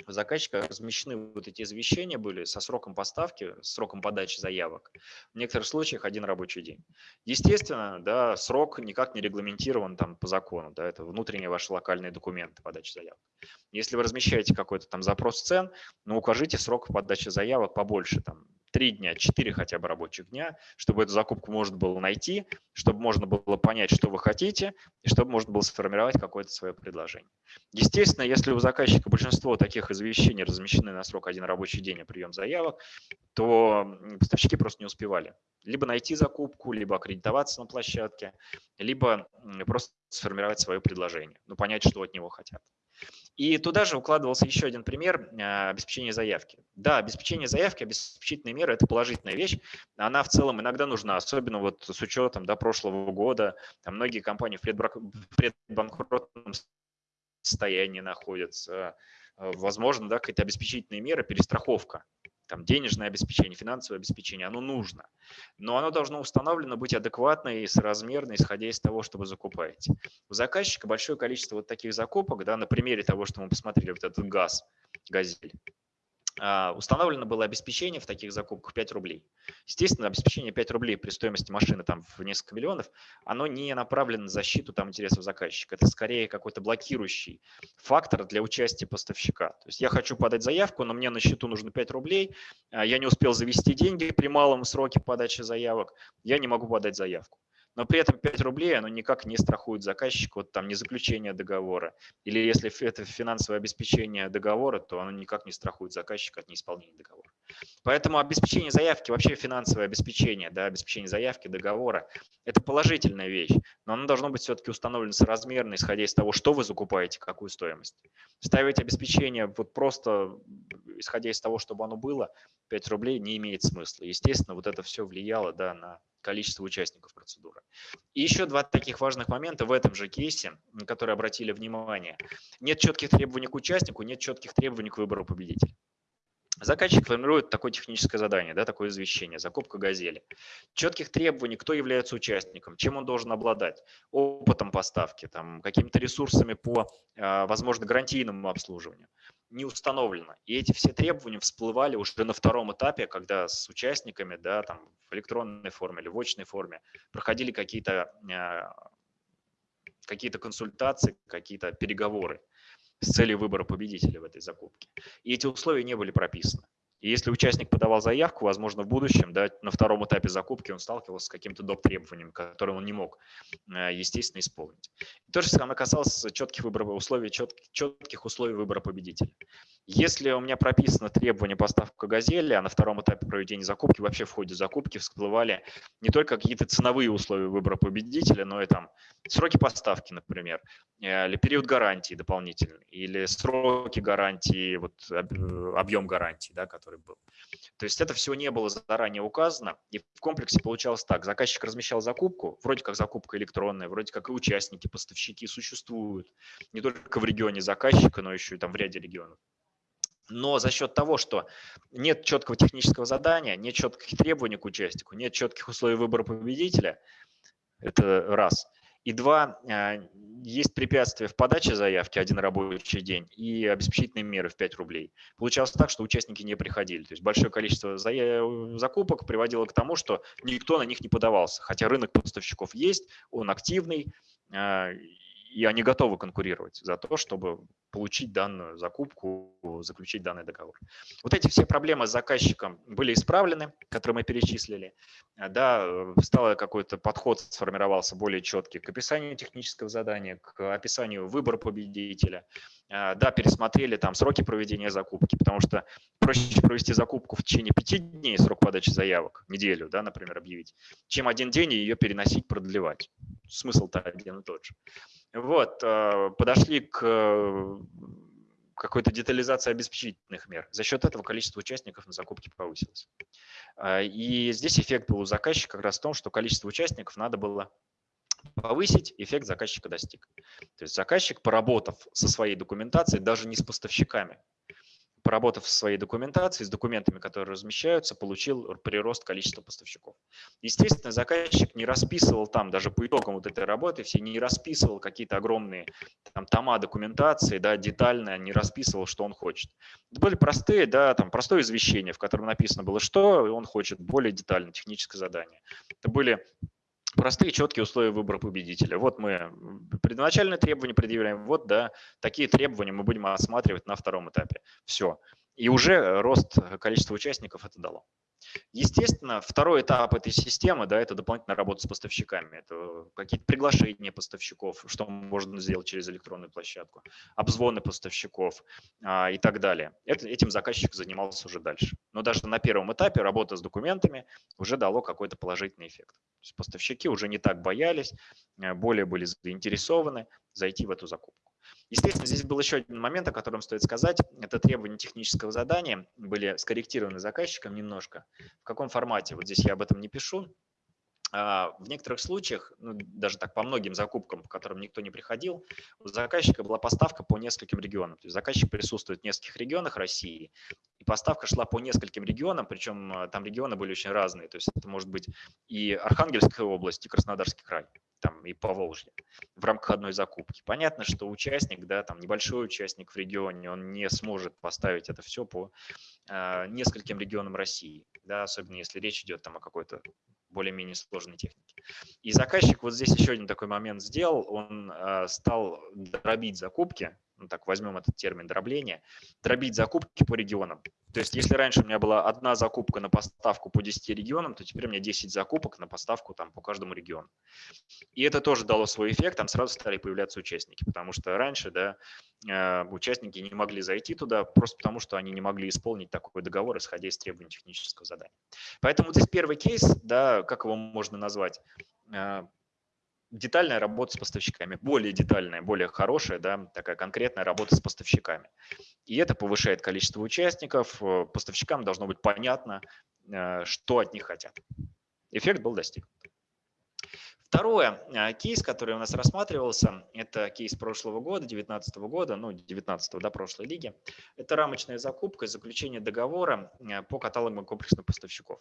заказчика размещены вот эти извещения были со сроком поставки, сроком подачи заявок. В некоторых случаях один рабочий день. Естественно, да, срок никак не регламентирован там по закону, да, это внутренние ваши локальные документы подачи заявок. Если вы размещаете какой-то там запрос цен, ну укажите срок подачи заявок побольше, там три дня, четыре хотя бы рабочих дня, чтобы эту закупку можно было найти, чтобы можно было понять, что вы хотите, и чтобы можно было сформировать какое-то свое предложение. Естественно, если у заказчика большинство таких извещений размещены на срок один рабочий день, а прием заявок, то поставщики просто не успевали. Либо найти закупку, либо аккредитоваться на площадке, либо просто сформировать свое предложение, ну, понять, что от него хотят. И туда же укладывался еще один пример а, обеспечения заявки. Да, обеспечение заявки, обеспечительные меры – это положительная вещь. Она в целом иногда нужна, особенно вот с учетом да, прошлого года. Там многие компании в предбанкротном состоянии находятся. Возможно, да, какие-то обеспечительные меры, перестраховка там денежное обеспечение, финансовое обеспечение, оно нужно. Но оно должно установлено быть адекватно и соразмерно, исходя из того, что вы закупаете. У заказчика большое количество вот таких закупок, да, на примере того, что мы посмотрели, вот этот газ, газель. А, установлено было обеспечение в таких закупках 5 рублей. Естественно, обеспечение 5 рублей при стоимости машины там в несколько миллионов, оно не направлено на защиту там, интересов заказчика. Это скорее какой-то блокирующий фактор для участия поставщика. То есть я хочу подать заявку, но мне на счету нужно 5 рублей, а я не успел завести деньги при малом сроке подачи заявок, я не могу подать заявку но при этом 5 рублей оно никак не страхует заказчика от там, не заключения договора. Или если это финансовое обеспечение договора, то оно никак не страхует заказчика от неисполнения договора. Поэтому обеспечение заявки, вообще финансовое обеспечение, да, обеспечение заявки, договора – это положительная вещь, но оно должно быть все-таки установлено соразмерно, исходя из того, что вы закупаете, какую стоимость. Ставить обеспечение вот просто исходя из того, чтобы оно было, 5 рублей не имеет смысла. Естественно, вот это все влияло да, на количество участников процедуры. И еще два таких важных момента в этом же кейсе, на которые обратили внимание. Нет четких требований к участнику, нет четких требований к выбору победителя. Заказчик формирует такое техническое задание, да, такое извещение, закупка газели. Четких требований, кто является участником, чем он должен обладать, опытом поставки, там, какими-то ресурсами по, а, возможно, гарантийному обслуживанию не установлено. И эти все требования всплывали уже на втором этапе, когда с участниками да, там, в электронной форме или в очной форме проходили какие-то а, какие консультации, какие-то переговоры с целью выбора победителя в этой закупке. И эти условия не были прописаны. И если участник подавал заявку, возможно, в будущем, да, на втором этапе закупки он сталкивался с каким-то доп. требованием, которое он не мог, э, естественно, исполнить. И то же самое касалось четких, выборов, условий, четких, четких условий выбора победителя. Если у меня прописано требование поставка газели, а на втором этапе проведения закупки, вообще в ходе закупки всплывали не только какие-то ценовые условия выбора победителя, но и там сроки поставки, например, э, или период гарантии дополнительный, или сроки гарантии, вот объем гарантии, да, который был. То есть это все не было заранее указано, и в комплексе получалось так. Заказчик размещал закупку, вроде как закупка электронная, вроде как и участники, поставщики существуют не только в регионе заказчика, но еще и там в ряде регионов. Но за счет того, что нет четкого технического задания, нет четких требований к участнику, нет четких условий выбора победителя, это раз. И два, а, есть препятствия в подаче заявки один рабочий день и обеспечительные меры в 5 рублей. Получалось так, что участники не приходили. То есть большое количество закупок приводило к тому, что никто на них не подавался. Хотя рынок поставщиков есть, он активный, а, и они готовы конкурировать за то, чтобы получить данную закупку, заключить данный договор. Вот эти все проблемы с заказчиком были исправлены, которые мы перечислили. Да, стало какой-то подход, сформировался более четкий к описанию технического задания, к описанию выбора победителя. Да, пересмотрели там сроки проведения закупки, потому что проще провести закупку в течение пяти дней, срок подачи заявок, неделю, да, например, объявить, чем один день ее переносить, продлевать. Смысл-то один и тот же. Вот, э, подошли к э, какой-то детализации обеспечительных мер. За счет этого количество участников на закупке повысилось. Э, и здесь эффект был у заказчика как раз в том, что количество участников надо было повысить, эффект заказчика достиг. То есть заказчик, поработав со своей документацией, даже не с поставщиками, поработав со своей документацией, с документами, которые размещаются, получил прирост количества поставщиков. Естественно, заказчик не расписывал там, даже по итогам вот этой работы, все не расписывал какие-то огромные там, тома документации, да, детально не расписывал, что он хочет. Это были простые, да, там, простое извещение, в котором написано было, что он хочет, более детально, техническое задание. Это были простые, четкие условия выбора победителя. Вот мы предначальные требования предъявляем, вот, да, такие требования мы будем осматривать на втором этапе. Все. И уже рост количества участников это дало. Естественно, второй этап этой системы, да, это дополнительная работа с поставщиками. Это какие-то приглашения поставщиков, что можно сделать через электронную площадку, обзвоны поставщиков а, и так далее. Это, этим заказчик занимался уже дальше. Но даже на первом этапе работа с документами уже дало какой-то положительный эффект. То есть поставщики уже не так боялись, э, более были заинтересованы зайти в эту закупку. Естественно, здесь был еще один момент, о котором стоит сказать. Это требования технического задания были скорректированы заказчиком немножко. В каком формате? Вот здесь я об этом не пишу. А, в некоторых случаях, ну, даже так по многим закупкам, по которым никто не приходил, у заказчика была поставка по нескольким регионам. То есть заказчик присутствует в нескольких регионах России, и поставка шла по нескольким регионам, причем а, там регионы были очень разные. То есть это может быть и Архангельская область, и Краснодарский край там, и по Волжье в рамках одной закупки. Понятно, что участник, да, там небольшой участник в регионе, он не сможет поставить это все по э, нескольким регионам России, да, особенно если речь идет там о какой-то более-менее сложной технике. И заказчик вот здесь еще один такой момент сделал, он э, стал дробить закупки, ну так возьмем этот термин дробления, дробить закупки по регионам. То есть если раньше у меня была одна закупка на поставку по 10 регионам, то теперь у меня 10 закупок на поставку там, по каждому региону. И это тоже дало свой эффект, там сразу стали появляться участники, потому что раньше да, э, участники не могли зайти туда просто потому, что они не могли исполнить такой договор, исходя из требований технического задания. Поэтому здесь первый кейс, да, как его можно назвать, э, детальная работа с поставщиками, более детальная, более хорошая, да, такая конкретная работа с поставщиками. И это повышает количество участников, э, поставщикам должно быть понятно, э, что от них хотят. Эффект был достигнут. Второе, а, кейс, который у нас рассматривался, это кейс прошлого года, 2019 года, ну, 19 до прошлой лиги. Это рамочная закупка и заключение договора а, по каталогам комплексных поставщиков.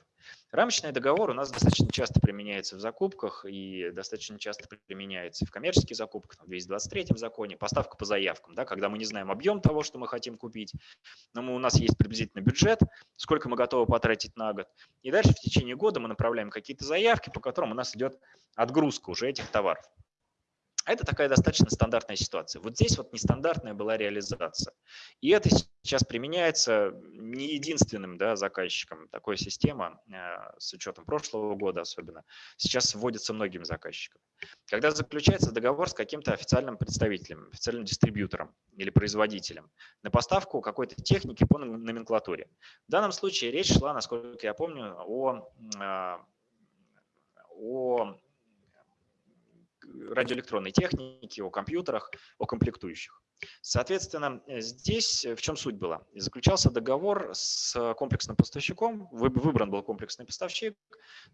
Рамочный договор у нас достаточно часто применяется в закупках и достаточно часто применяется в коммерческих закупках, в 223 законе, поставка по заявкам, да, когда мы не знаем объем того, что мы хотим купить, но мы, у нас есть приблизительно бюджет, сколько мы готовы потратить на год, и дальше в течение года мы направляем какие-то заявки, по которым у нас идет отгрузка уже этих товаров. Это такая достаточно стандартная ситуация. Вот здесь вот нестандартная была реализация. И это сейчас применяется не единственным да, заказчиком. Такая система, э, с учетом прошлого года особенно, сейчас вводится многим заказчикам. Когда заключается договор с каким-то официальным представителем, официальным дистрибьютором или производителем на поставку какой-то техники по номенклатуре. В данном случае речь шла, насколько я помню, о, э, о радиоэлектронной техники, о компьютерах, о комплектующих. Соответственно, здесь в чем суть была? Заключался договор с комплексным поставщиком, выбран был комплексный поставщик,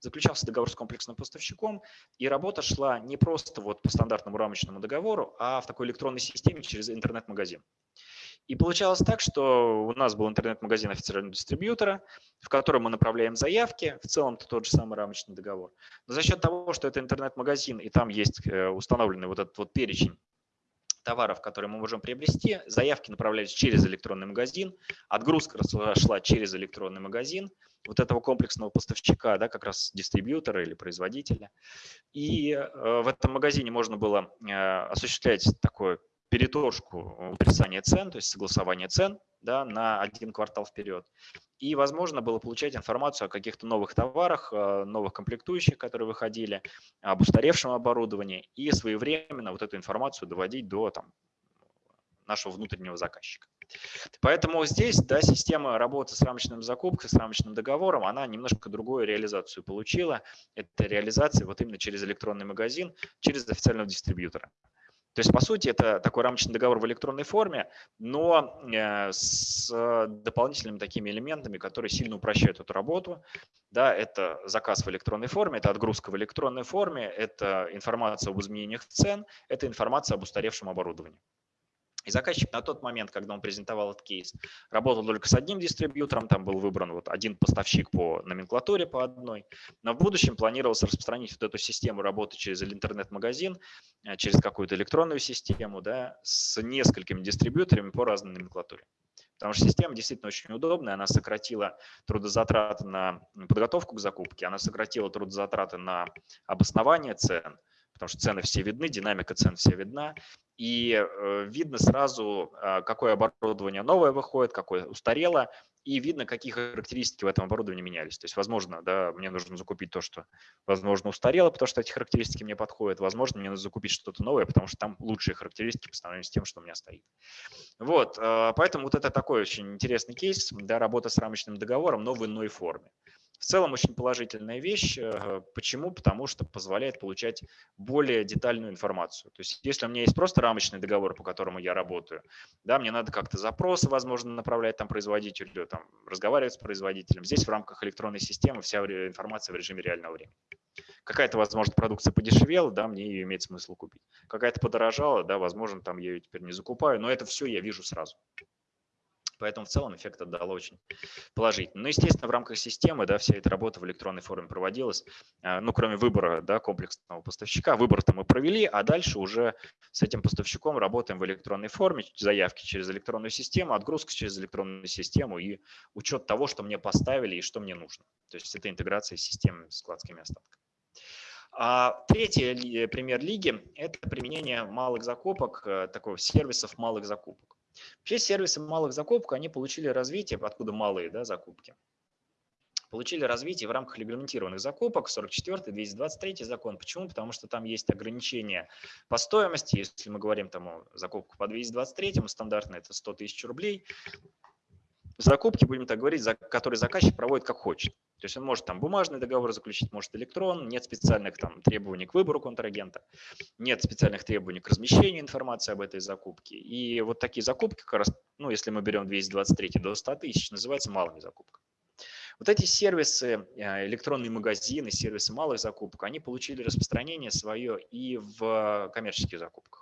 заключался договор с комплексным поставщиком, и работа шла не просто вот по стандартному рамочному договору, а в такой электронной системе через интернет-магазин. И получалось так, что у нас был интернет-магазин официального дистрибьютора, в котором мы направляем заявки, в целом это тот же самый рамочный договор. Но за счет того, что это интернет-магазин, и там есть э, установленный вот этот вот перечень товаров, которые мы можем приобрести, заявки направлялись через электронный магазин, отгрузка шла через электронный магазин вот этого комплексного поставщика, да, как раз дистрибьютора или производителя. И э, в этом магазине можно было э, осуществлять такое переторжку утрясания цен, то есть согласование цен да, на один квартал вперед. И возможно было получать информацию о каких-то новых товарах, э, новых комплектующих, которые выходили, об устаревшем оборудовании и своевременно вот эту информацию доводить до там, нашего внутреннего заказчика. Поэтому здесь да, система работы с рамочным закупкой, с рамочным договором, она немножко другую реализацию получила. Это реализация вот именно через электронный магазин, через официального дистрибьютора. То есть, по сути, это такой рамочный договор в электронной форме, но э, с дополнительными такими элементами, которые сильно упрощают эту работу. Да, это заказ в электронной форме, это отгрузка в электронной форме, это информация об изменениях цен, это информация об устаревшем оборудовании. И заказчик на тот момент, когда он презентовал этот кейс, работал только с одним дистрибьютором, там был выбран вот один поставщик по номенклатуре по одной, но в будущем планировалось распространить вот эту систему работы через интернет-магазин, э, через какую-то электронную систему, да, с несколькими дистрибьюторами по разной номенклатуре. Потому что система действительно очень удобная, она сократила трудозатраты на подготовку к закупке, она сократила трудозатраты на обоснование цен, потому что цены все видны, динамика цен вся видна, и э, видно сразу, а, какое оборудование новое выходит, какое устарело, и видно, какие характеристики в этом оборудовании менялись. То есть, возможно, да, мне нужно закупить то, что, возможно, устарело, потому что эти характеристики мне подходят. Возможно, мне нужно закупить что-то новое, потому что там лучшие характеристики по сравнению с тем, что у меня стоит. Вот, а, поэтому вот это такой очень интересный кейс, да, работа с рамочным договором, но в иной форме. В целом очень положительная вещь. Э, почему? Потому что позволяет получать более детальную информацию. То есть если у меня есть просто рамочный договор, по которому я работаю, да, мне надо как-то запросы, возможно, направлять там производителю, там, разговаривать с производителем. Здесь в рамках электронной системы вся информация в режиме реального времени. Какая-то, возможно, продукция подешевела, да, мне ее имеет смысл купить. Какая-то подорожала, да, возможно, там я ее теперь не закупаю, но это все я вижу сразу. Поэтому в целом эффект отдало очень положительно. Но, естественно, в рамках системы да, вся эта работа в электронной форме проводилась. А, ну, кроме выбора да, комплексного поставщика, выбор-то мы провели, а дальше уже с этим поставщиком работаем в электронной форме, заявки через электронную систему, отгрузка через электронную систему и учет того, что мне поставили и что мне нужно. То есть это интеграция с системами с складскими остатками. А третий пример лиги – это применение малых закупок, э, такого сервисов малых закупок. Вообще сервисы малых закупок, они получили развитие, откуда малые да, закупки, получили развитие в рамках регламентированных закупок, 44 223 закон. Почему? Потому что там есть ограничения по стоимости. Если мы говорим там о закупку по 223, стандартно это 100 тысяч рублей, закупки, будем так говорить, за, которые заказчик проводит как хочет. То есть он может там бумажный договор заключить, может электрон, нет специальных там требований к выбору контрагента, нет специальных требований к размещению информации об этой закупке. И вот такие закупки, как раз, ну, если мы берем 223 до 100 тысяч, называются малыми закупками. Вот эти сервисы, э, электронные магазины, сервисы малых закупок, они получили распространение свое и в коммерческих закупках.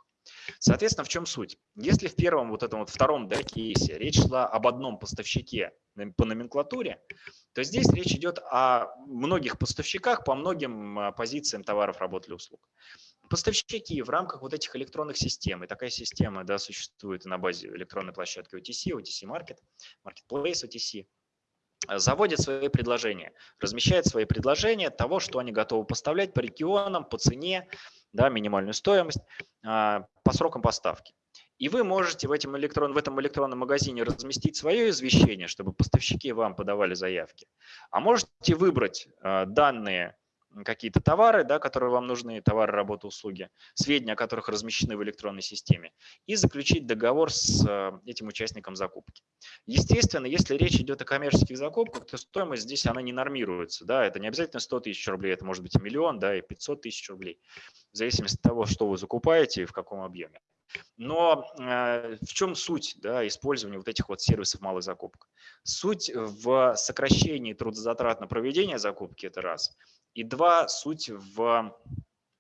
Соответственно, в чем суть? Если в первом, вот этом вот втором да, кейсе речь шла об одном поставщике по номенклатуре, то здесь речь идет о многих поставщиках по многим а, позициям товаров, работ или услуг. Поставщики в рамках вот этих электронных систем, и такая система да, существует на базе электронной площадки OTC, OTC Market, Marketplace OTC, заводят свои предложения, размещают свои предложения того, что они готовы поставлять по регионам, по цене, да, минимальную стоимость а, по срокам поставки. И вы можете в, этом электрон, в этом электронном магазине разместить свое извещение, чтобы поставщики вам подавали заявки. А можете выбрать а, данные какие-то товары, да, которые вам нужны, товары, работы, услуги, сведения о которых размещены в электронной системе, и заключить договор с э, этим участником закупки. Естественно, если речь идет о коммерческих закупках, то стоимость здесь она не нормируется. Да, это не обязательно 100 тысяч рублей, это может быть миллион, да, и 500 тысяч рублей, в зависимости от того, что вы закупаете и в каком объеме. Но э, в чем суть да, использования вот этих вот сервисов малых закупок? Суть в сокращении трудозатрат на проведение закупки – это раз – и два, суть в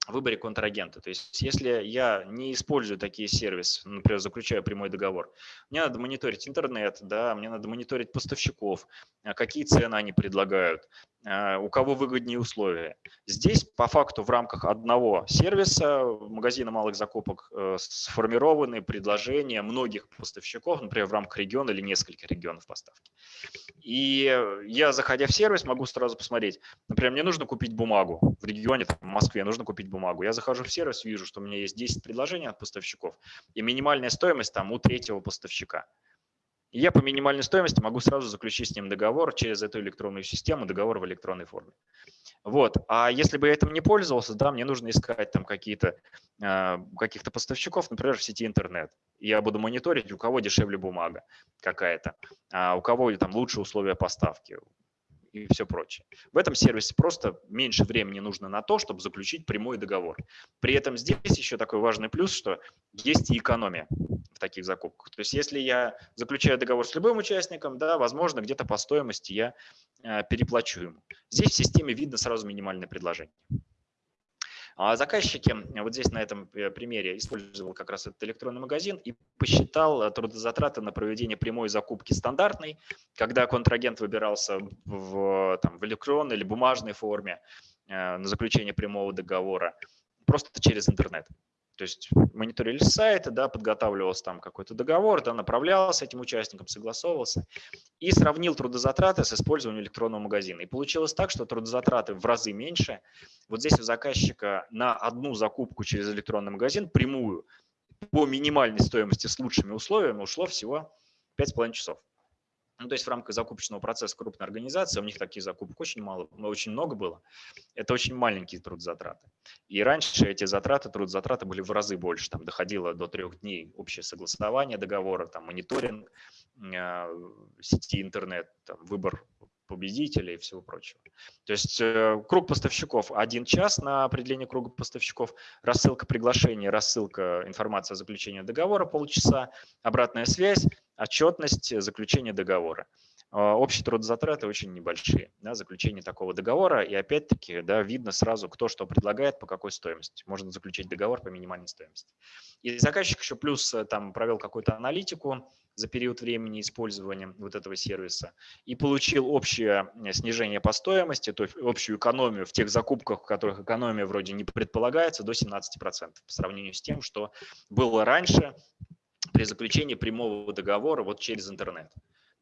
выборе контрагента. То есть если я не использую такие сервисы, например, заключаю прямой договор, мне надо мониторить интернет, да, мне надо мониторить поставщиков, а какие цены они предлагают, у кого выгоднее условия. Здесь по факту в рамках одного сервиса магазина малых закупок э, сформированы предложения многих поставщиков, например, в рамках региона или нескольких регионов поставки. И я, заходя в сервис, могу сразу посмотреть, например, мне нужно купить бумагу в регионе, в Москве, нужно купить бумагу. Я захожу в сервис, вижу, что у меня есть 10 предложений от поставщиков, и минимальная стоимость там у третьего поставщика. Я по минимальной стоимости могу сразу заключить с ним договор через эту электронную систему, договор в электронной форме. Вот. А если бы я этим не пользовался, да, мне нужно искать там какие-то э, каких-то поставщиков, например, в сети интернет. Я буду мониторить, у кого дешевле бумага какая-то, а у кого там лучше условия поставки, и все прочее. В этом сервисе просто меньше времени нужно на то, чтобы заключить прямой договор. При этом здесь еще такой важный плюс, что есть и экономия в таких закупках. То есть если я заключаю договор с любым участником, да, возможно, где-то по стоимости я э, переплачу ему. Здесь в системе видно сразу минимальное предложение. А заказчики, вот здесь на этом э, примере, использовал как раз этот электронный магазин и посчитал э, трудозатраты на проведение прямой закупки стандартной, когда контрагент выбирался в, там, в электронной или бумажной форме э, на заключение прямого договора, просто через интернет. То есть мониторили сайты, да, подготавливался там какой-то договор, да, направлялся этим участникам, согласовывался и сравнил трудозатраты с использованием электронного магазина. И получилось так, что трудозатраты в разы меньше. Вот здесь у заказчика на одну закупку через электронный магазин прямую по минимальной стоимости с лучшими условиями ушло всего 5,5 часов. Ну, то есть в рамках закупочного процесса крупной организации, у них таких закупок очень мало, очень много было. Это очень маленькие трудозатраты. И раньше эти затраты, трудозатраты были в разы больше. Там доходило до трех дней общее согласование договора, там мониторинг э, сети интернет, там, выбор победителей и всего прочего. То есть э, круг поставщиков один час на определение круга поставщиков, рассылка приглашений, рассылка информации о заключении договора полчаса, обратная связь, отчетность, заключение договора. А, общие трудозатраты очень небольшие, да, заключение такого договора, и опять-таки да, видно сразу, кто что предлагает, по какой стоимости. Можно заключить договор по минимальной стоимости. И заказчик еще плюс э, там провел какую-то аналитику за период времени использования вот этого сервиса и получил общее э, снижение по стоимости, то есть общую экономию в тех закупках, в которых экономия вроде не предполагается, до 17% по сравнению с тем, что было раньше при заключении прямого договора вот через интернет.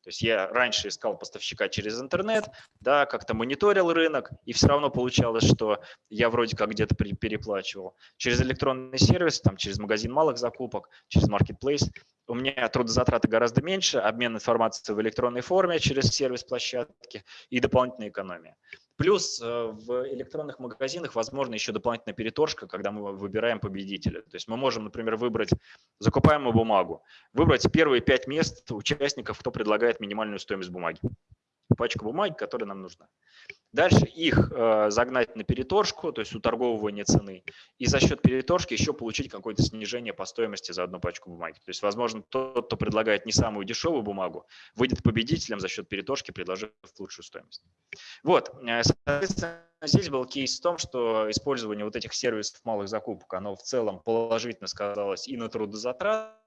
То есть я раньше искал поставщика через интернет, да, как-то мониторил рынок, и все равно получалось, что я вроде как где-то переплачивал. Через электронный сервис, там, через магазин малых закупок, через marketplace у меня трудозатраты гораздо меньше, обмен информацией в электронной форме через сервис площадки и дополнительная экономия. Плюс э, в электронных магазинах возможно еще дополнительная переторжка, когда мы выбираем победителя. То есть мы можем, например, выбрать закупаемую бумагу, выбрать первые пять мест участников, кто предлагает минимальную стоимость бумаги пачку бумаги, которая нам нужна. Дальше их э, загнать на переторжку, то есть уторговывание цены, и за счет переторжки еще получить какое-то снижение по стоимости за одну пачку бумаги. То есть, возможно, тот, кто предлагает не самую дешевую бумагу, выйдет победителем за счет переторжки, предложив лучшую стоимость. Вот, э, соответственно, здесь был кейс в том, что использование вот этих сервисов малых закупок, оно в целом положительно сказалось и на трудозатратах,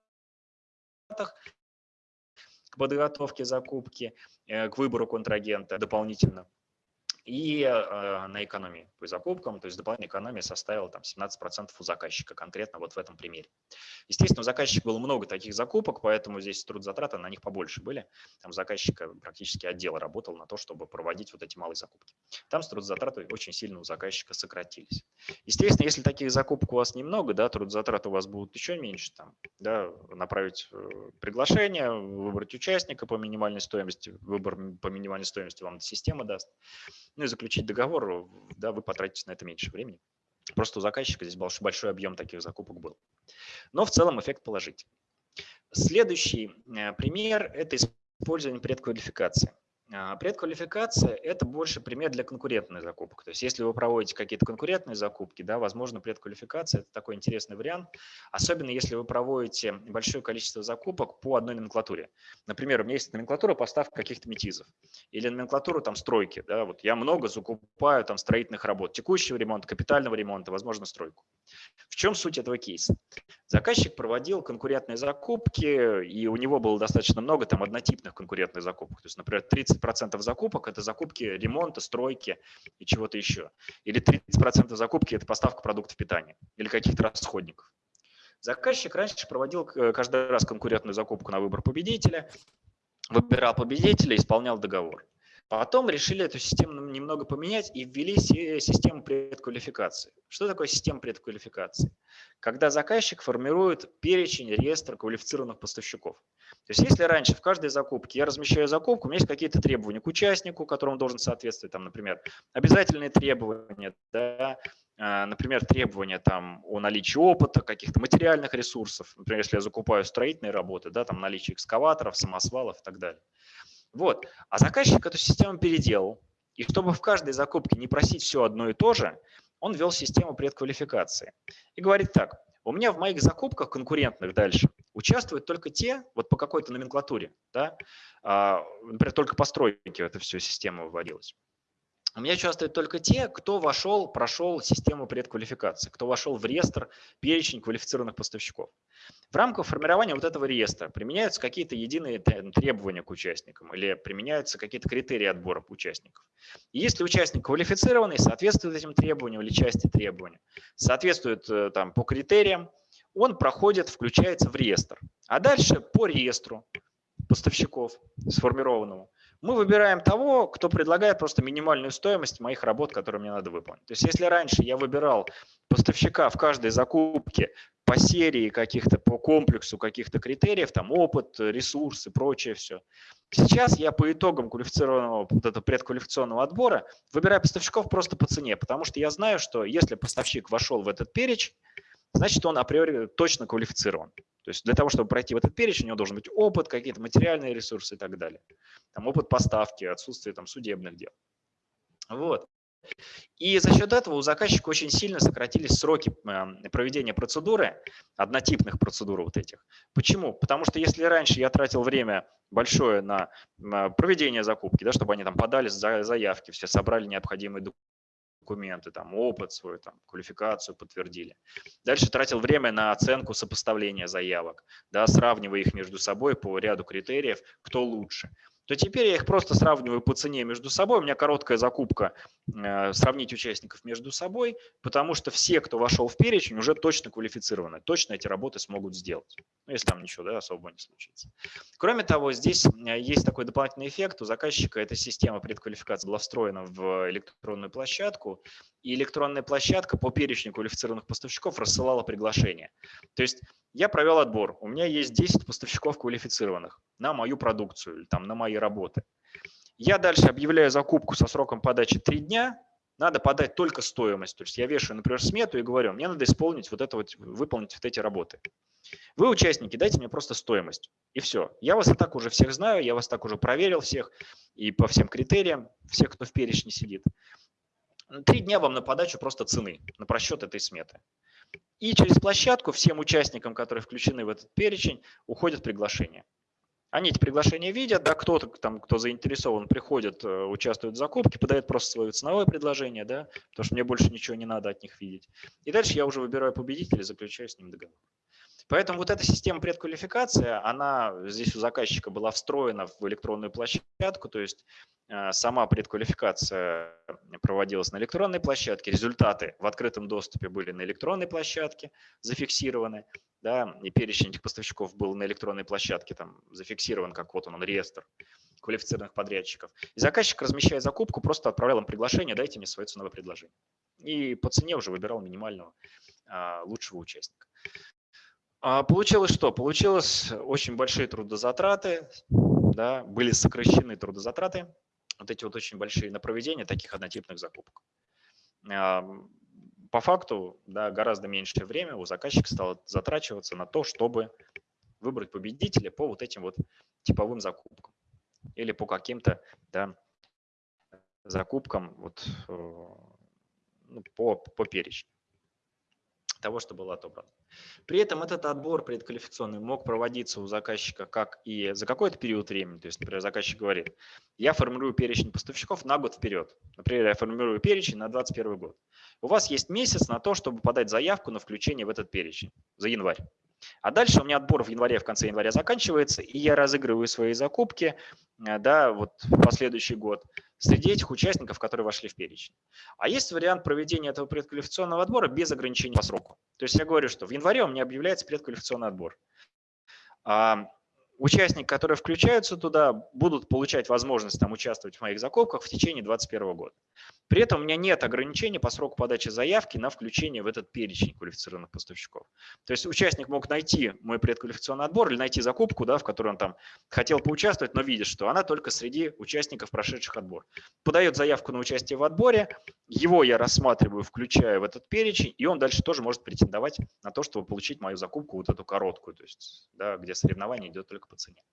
к подготовке закупки, э, к выбору контрагента дополнительно и э, на экономии по закупкам, то есть дополнительная экономия составила там 17% у заказчика конкретно вот в этом примере. Естественно, у заказчика было много таких закупок, поэтому здесь трудозатраты на них побольше были. Там заказчика практически отдел работал на то, чтобы проводить вот эти малые закупки. Там трудозатраты очень сильно у заказчика сократились. Естественно, если таких закупок у вас немного, да, трудозатраты у вас будут еще меньше, там, да, направить э, приглашение, выбрать участника по минимальной стоимости, выбор по минимальной стоимости вам система даст ну и заключить договор, да, вы потратите на это меньше времени. Просто у заказчика здесь большой объем таких закупок был. Но в целом эффект положительный. Следующий э, пример – это использование предквалификации. А, предквалификация – это больше пример для конкурентной закупок. То есть если вы проводите какие-то конкурентные закупки, да, возможно, предквалификация – это такой интересный вариант, особенно если вы проводите большое количество закупок по одной номенклатуре. Например, у меня есть номенклатура поставок каких-то метизов или номенклатура там стройки. Да, вот я много закупаю там строительных работ, текущего ремонта, капитального ремонта, возможно, стройку. В чем суть этого кейса? Заказчик проводил конкурентные закупки, и у него было достаточно много там однотипных конкурентных закупок. То есть, например, 30% закупок – это закупки ремонта, стройки и чего-то еще. Или 30% закупки – это поставка продуктов питания или каких-то расходников. Заказчик раньше проводил каждый раз конкурентную закупку на выбор победителя, выбирал победителя, исполнял договор. Потом решили эту систему немного поменять и ввели систему предквалификации. Что такое система предквалификации? Когда заказчик формирует перечень, реестр квалифицированных поставщиков. То есть если раньше в каждой закупке я размещаю закупку, у меня есть какие-то требования к участнику, которым должен соответствовать, там, например, обязательные требования, да, а, например, требования там, о наличии опыта, каких-то материальных ресурсов, например, если я закупаю строительные работы, да, там наличие экскаваторов, самосвалов и так далее. Вот. А заказчик эту систему переделал. И чтобы в каждой закупке не просить все одно и то же, он ввел систему предквалификации. И говорит так, у меня в моих закупках конкурентных дальше участвуют только те, вот по какой-то номенклатуре, да, а, например, только по стройке эта все система вводилась. У меня участвуют только те, кто вошел, прошел систему предквалификации, кто вошел в реестр, перечень квалифицированных поставщиков. В рамках формирования вот этого реестра применяются какие-то единые требования к участникам или применяются какие-то критерии отбора участников. И если участник квалифицированный, соответствует этим требованиям или части требований, соответствует э, там, по критериям, он проходит, включается в реестр. А дальше по реестру поставщиков сформированному мы выбираем того, кто предлагает просто минимальную стоимость моих работ, которые мне надо выполнить. То есть если раньше я выбирал поставщика в каждой закупке по серии каких-то, по комплексу каких-то критериев, там опыт, ресурсы, прочее все. Сейчас я по итогам квалифицированного, вот этого предквалификационного отбора выбираю поставщиков просто по цене, потому что я знаю, что если поставщик вошел в этот перечень, значит он априори точно квалифицирован. То есть для того, чтобы пройти в этот перечень, у него должен быть опыт, какие-то материальные ресурсы и так далее. Там опыт поставки, отсутствие там, судебных дел. Вот. И за счет этого у заказчика очень сильно сократились сроки эм, проведения процедуры, однотипных процедур вот этих. Почему? Потому что если раньше я тратил время большое на проведение закупки, да, чтобы они там подали заявки, все собрали необходимые документы, там, опыт свой, там, квалификацию подтвердили. Дальше тратил время на оценку сопоставления заявок, да, сравнивая их между собой по ряду критериев, кто лучше то теперь я их просто сравниваю по цене между собой. У меня короткая закупка э, сравнить участников между собой, потому что все, кто вошел в перечень, уже точно квалифицированы, точно эти работы смогут сделать, ну, если там ничего да, особого не случится. Кроме того, здесь э, есть такой дополнительный эффект. У заказчика эта система предквалификации была встроена в электронную площадку, и электронная площадка по перечню квалифицированных поставщиков рассылала приглашение. То есть я провел отбор, у меня есть 10 поставщиков квалифицированных на мою продукцию там, на мои работы. Я дальше объявляю закупку со сроком подачи 3 дня, надо подать только стоимость. То есть я вешаю, например, смету и говорю, мне надо исполнить вот это вот, выполнить вот эти работы. Вы, участники, дайте мне просто стоимость. И все. Я вас и так уже всех знаю, я вас так уже проверил всех и по всем критериям, всех, кто в перечне сидит. Три дня вам на подачу просто цены, на просчет этой сметы. И через площадку всем участникам, которые включены в этот перечень, уходят приглашения. Они эти приглашения видят, да, кто-то там, кто заинтересован, приходит, э, участвует в закупке, подает просто свое ценовое предложение, да, потому что мне больше ничего не надо от них видеть. И дальше я уже выбираю победителя, заключаю с ним договор. Поэтому вот эта система предквалификации, она здесь у заказчика была встроена в электронную площадку, то есть э, сама предквалификация проводилась на электронной площадке, результаты в открытом доступе были на электронной площадке зафиксированы, да, и перечень этих поставщиков был на электронной площадке там зафиксирован, как вот он, он реестр квалифицированных подрядчиков. И заказчик, размещая закупку, просто отправлял им приглашение, дайте мне свое ценовое предложение. И по цене уже выбирал минимального а, лучшего участника. А получилось что? Получилось очень большие трудозатраты, да, были сокращены трудозатраты, вот эти вот очень большие на проведение таких однотипных закупок. По факту да, гораздо меньшее время у заказчика стало затрачиваться на то, чтобы выбрать победителя по вот этим вот типовым закупкам. или по каким-то да, закупкам вот, э, ну, по, по перечню того, что было отобрано. При этом этот отбор предквалификационный мог проводиться у заказчика как и за какой-то период времени. То есть, например, заказчик говорит, я формирую перечень поставщиков на год вперед. Например, я формирую перечень на 2021 год. У вас есть месяц на то, чтобы подать заявку на включение в этот перечень за январь. А дальше у меня отбор в январе, в конце января заканчивается, и я разыгрываю свои закупки э, да, вот в последующий год среди этих участников, которые вошли в перечень. А есть вариант проведения этого предквалификационного отбора без ограничений по сроку. То есть я говорю, что в январе у меня объявляется предквалификационный отбор. Участники, которые включаются туда, будут получать возможность там, участвовать в моих закупках в течение 2021 года. При этом у меня нет ограничений по сроку подачи заявки на включение в этот перечень квалифицированных поставщиков. То есть участник мог найти мой предквалификационный отбор или найти закупку, да, в которой он там хотел поучаствовать, но видит, что она только среди участников, прошедших отбор. Подает заявку на участие в отборе, его я рассматриваю, включаю в этот перечень, и он дальше тоже может претендовать на то, чтобы получить мою закупку, вот эту короткую, то есть, да, где соревнование идет только по цене.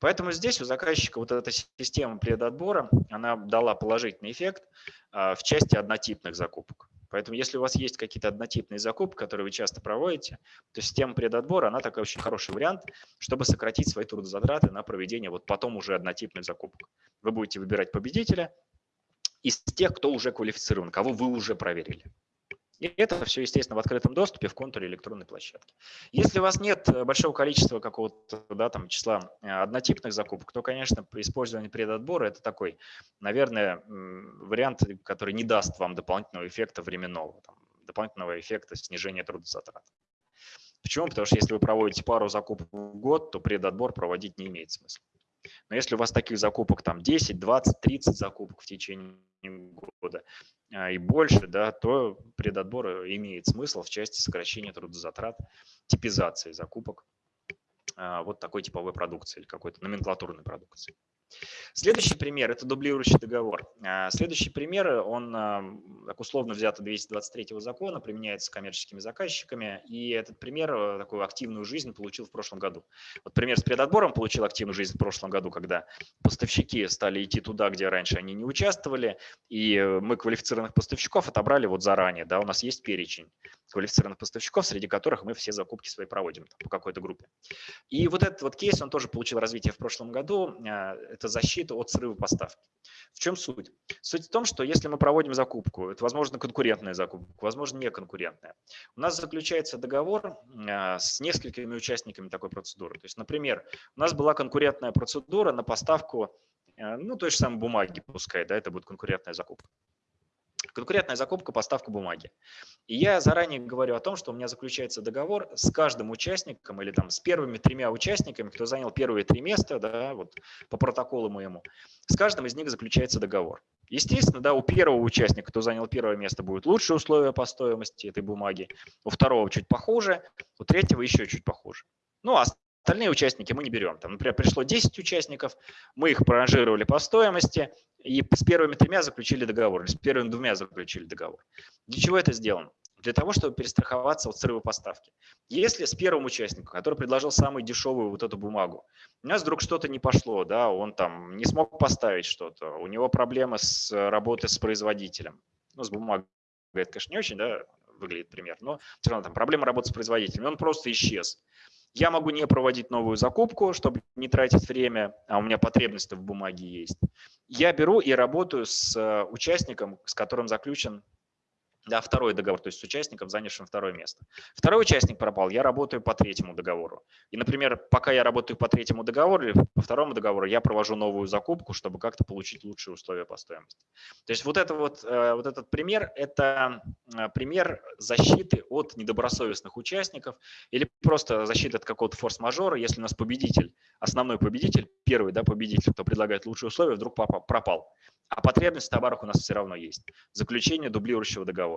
Поэтому здесь у заказчика вот эта система предотбора, она дала положительный эффект а, в части однотипных закупок. Поэтому если у вас есть какие-то однотипные закупки, которые вы часто проводите, то система предотбора, она такой очень хороший вариант, чтобы сократить свои трудозатраты на проведение вот потом уже однотипных закупок. Вы будете выбирать победителя из тех, кто уже квалифицирован, кого вы уже проверили. И это все, естественно, в открытом доступе в контуре электронной площадки. Если у вас нет э, большого количества какого-то да, там, числа э, однотипных закупок, то, конечно, использование предотбора – это такой, наверное, вариант, который не даст вам дополнительного эффекта временного, там, дополнительного эффекта снижения трудозатрат. Почему? Потому что если вы проводите пару закупок в год, то предотбор проводить не имеет смысла. Но если у вас таких закупок там 10, 20, 30 закупок в течение года а, и больше, да, то предотбор имеет смысл в части сокращения трудозатрат, типизации закупок а, вот такой типовой продукции или какой-то номенклатурной продукции. Следующий пример – это дублирующий договор. А, следующий пример, он так условно взят от 223 закона, применяется коммерческими заказчиками, и этот пример э, такую активную жизнь получил в прошлом году. Вот пример с предотбором получил активную жизнь в прошлом году, когда поставщики стали идти туда, где раньше они не участвовали, и мы квалифицированных поставщиков отобрали вот заранее, да, у нас есть перечень квалифицированных поставщиков, среди которых мы все закупки свои проводим там, по какой-то группе. И вот этот вот кейс, он тоже получил развитие в прошлом году, а, это защита от срыва поставки. В чем суть? Суть в том, что если мы проводим закупку, это, возможно, конкурентная закупка, возможно, не конкурентная, у нас заключается договор а, с несколькими участниками такой процедуры. То есть, например, у нас была конкурентная процедура на поставку а, ну, той же самой бумаги, пускай, да, это будет конкурентная закупка. Конкурентная закупка, поставка бумаги. И я заранее говорю о том, что у меня заключается договор с каждым участником или там с первыми тремя участниками, кто занял первые три места, да, вот по протоколу моему. С каждым из них заключается договор. Естественно, да, у первого участника, кто занял первое место, будет лучшие условия по стоимости этой бумаги, у второго чуть похуже, у третьего еще чуть похуже. Ну, а Остальные участники мы не берем. Там, например, пришло 10 участников, мы их проранжировали по стоимости и с первыми тремя заключили договор, или с первыми двумя заключили договор. Для чего это сделано? Для того, чтобы перестраховаться от срыва поставки. Если с первым участником, который предложил самую дешевую вот эту бумагу, у нас вдруг что-то не пошло, да, он там не смог поставить что-то, у него проблемы с работой с производителем, ну, с бумагой, это, конечно, не очень, да, выглядит пример, но все равно там проблема работы с производителем, он просто исчез. Я могу не проводить новую закупку, чтобы не тратить время, а у меня потребность в бумаге есть. Я беру и работаю с э, участником, с которым заключен да, второй договор, то есть с участником, занявшим второе место. Второй участник пропал, я работаю по третьему договору. И, например, пока я работаю по третьему договору или по второму договору, я провожу новую закупку, чтобы как-то получить лучшие условия по стоимости. То есть вот, это вот, э, вот этот пример – это э, пример защиты от недобросовестных участников или просто защиты от какого-то форс-мажора, если у нас победитель, основной победитель, первый да, победитель, кто предлагает лучшие условия, вдруг пропал. А потребность в товарах у нас все равно есть. Заключение дублирующего договора.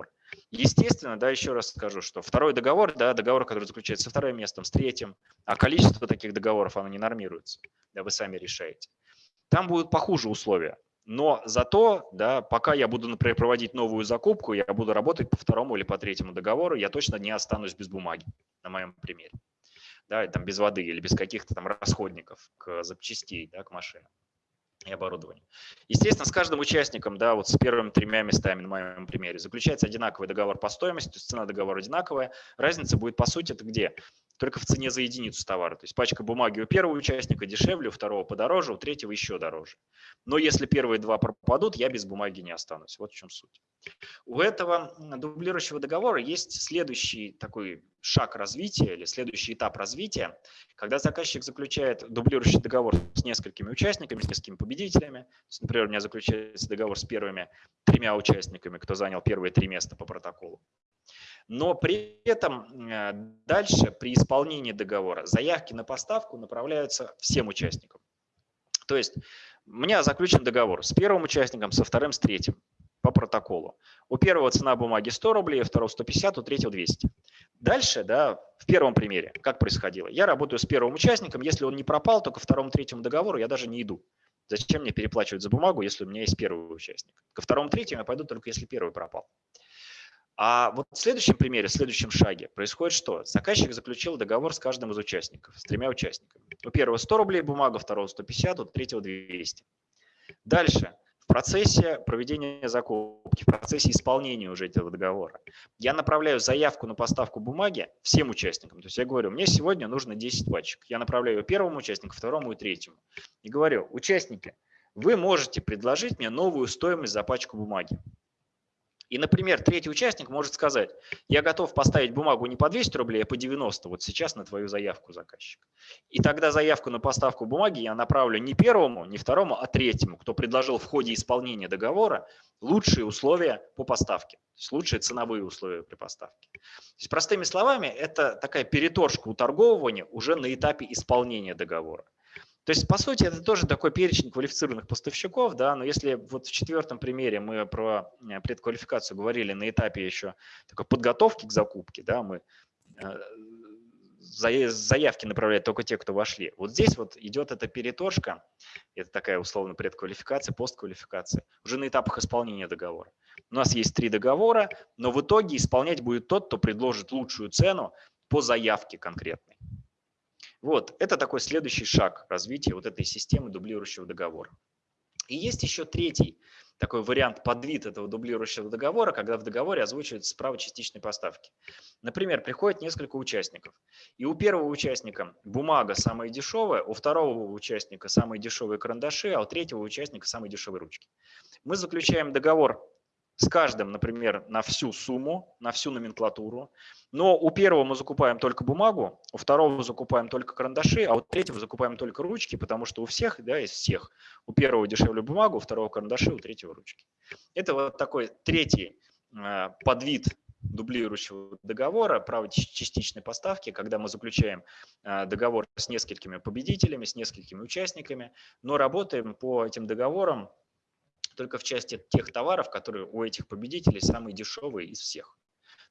Естественно, да, еще раз скажу, что второй договор, да, договор, который заключается со вторым местом, с третьим, а количество таких договоров, оно не нормируется. Да, вы сами решаете. Там будут похуже условия. Но зато, да, пока я буду, например, проводить новую закупку, я буду работать по второму или по третьему договору, я точно не останусь без бумаги, на моем примере. Да, там без воды или без каких-то там расходников к запчастей, да, к машинам. И оборудования. Естественно, с каждым участником, да, вот с первыми тремя местами на моем примере, заключается одинаковый договор по стоимости, то есть цена договора одинаковая. Разница будет, по сути, это где? Только в цене за единицу товара. То есть пачка бумаги у первого участника дешевле, у второго подороже, у третьего еще дороже. Но если первые два пропадут, я без бумаги не останусь. Вот в чем суть. У этого дублирующего договора есть следующий такой шаг развития или следующий этап развития, когда заказчик заключает дублирующий договор с несколькими участниками, с несколькими победителями. Например, у меня заключается договор с первыми тремя участниками, кто занял первые три места по протоколу. Но при этом дальше при исполнении договора заявки на поставку направляются всем участникам. То есть у меня заключен договор с первым участником, со вторым, с третьим по протоколу. У первого цена бумаги 100 рублей, у второго 150, у третьего 200. Дальше, да, в первом примере, как происходило? Я работаю с первым участником, если он не пропал, то ко второму, третьему договору я даже не иду. Зачем мне переплачивать за бумагу, если у меня есть первый участник? Ко второму, третьему я пойду только если первый пропал. А вот в следующем примере, в следующем шаге происходит что? Заказчик заключил договор с каждым из участников, с тремя участниками. У первого 100 рублей бумага, у второго 150, у третьего 200. Дальше процессе проведения закупки, в процессе исполнения уже этого договора, я направляю заявку на поставку бумаги всем участникам. То есть я говорю, мне сегодня нужно 10 пачек. Я направляю первому участнику, второму и третьему. И говорю, участники, вы можете предложить мне новую стоимость за пачку бумаги. И, например, третий участник может сказать, я готов поставить бумагу не по 200 рублей, а по 90, вот сейчас на твою заявку заказчик. И тогда заявку на поставку бумаги я направлю не первому, не второму, а третьему, кто предложил в ходе исполнения договора лучшие условия по поставке, то есть лучшие ценовые условия при поставке. То есть, простыми словами, это такая переторжка уторговывания уже на этапе исполнения договора. То есть, по сути, это тоже такой перечень квалифицированных поставщиков, да, но если вот в четвертом примере мы про э, предквалификацию говорили на этапе еще такой подготовки к закупке, да, мы э, заявки направляют только те, кто вошли. Вот здесь вот идет эта переторжка, это такая условно предквалификация, постквалификация, уже на этапах исполнения договора. У нас есть три договора, но в итоге исполнять будет тот, кто предложит лучшую цену по заявке конкретной. Вот, это такой следующий шаг развития вот этой системы дублирующего договора. И есть еще третий такой вариант подвид этого дублирующего договора, когда в договоре озвучивается право частичной поставки. Например, приходит несколько участников, и у первого участника бумага самая дешевая, у второго участника самые дешевые карандаши, а у третьего участника самые дешевые ручки. Мы заключаем договор с каждым, например, на всю сумму, на всю номенклатуру. Но у первого мы закупаем только бумагу, у второго закупаем только карандаши, а у третьего закупаем только ручки, потому что у всех, да, из всех, у первого дешевле бумагу, у второго карандаши, у третьего ручки. Это вот такой третий э, подвид дублирующего договора, право частичной поставки, когда мы заключаем э, договор с несколькими победителями, с несколькими участниками, но работаем по этим договорам только в части тех товаров, которые у этих победителей самые дешевые из всех.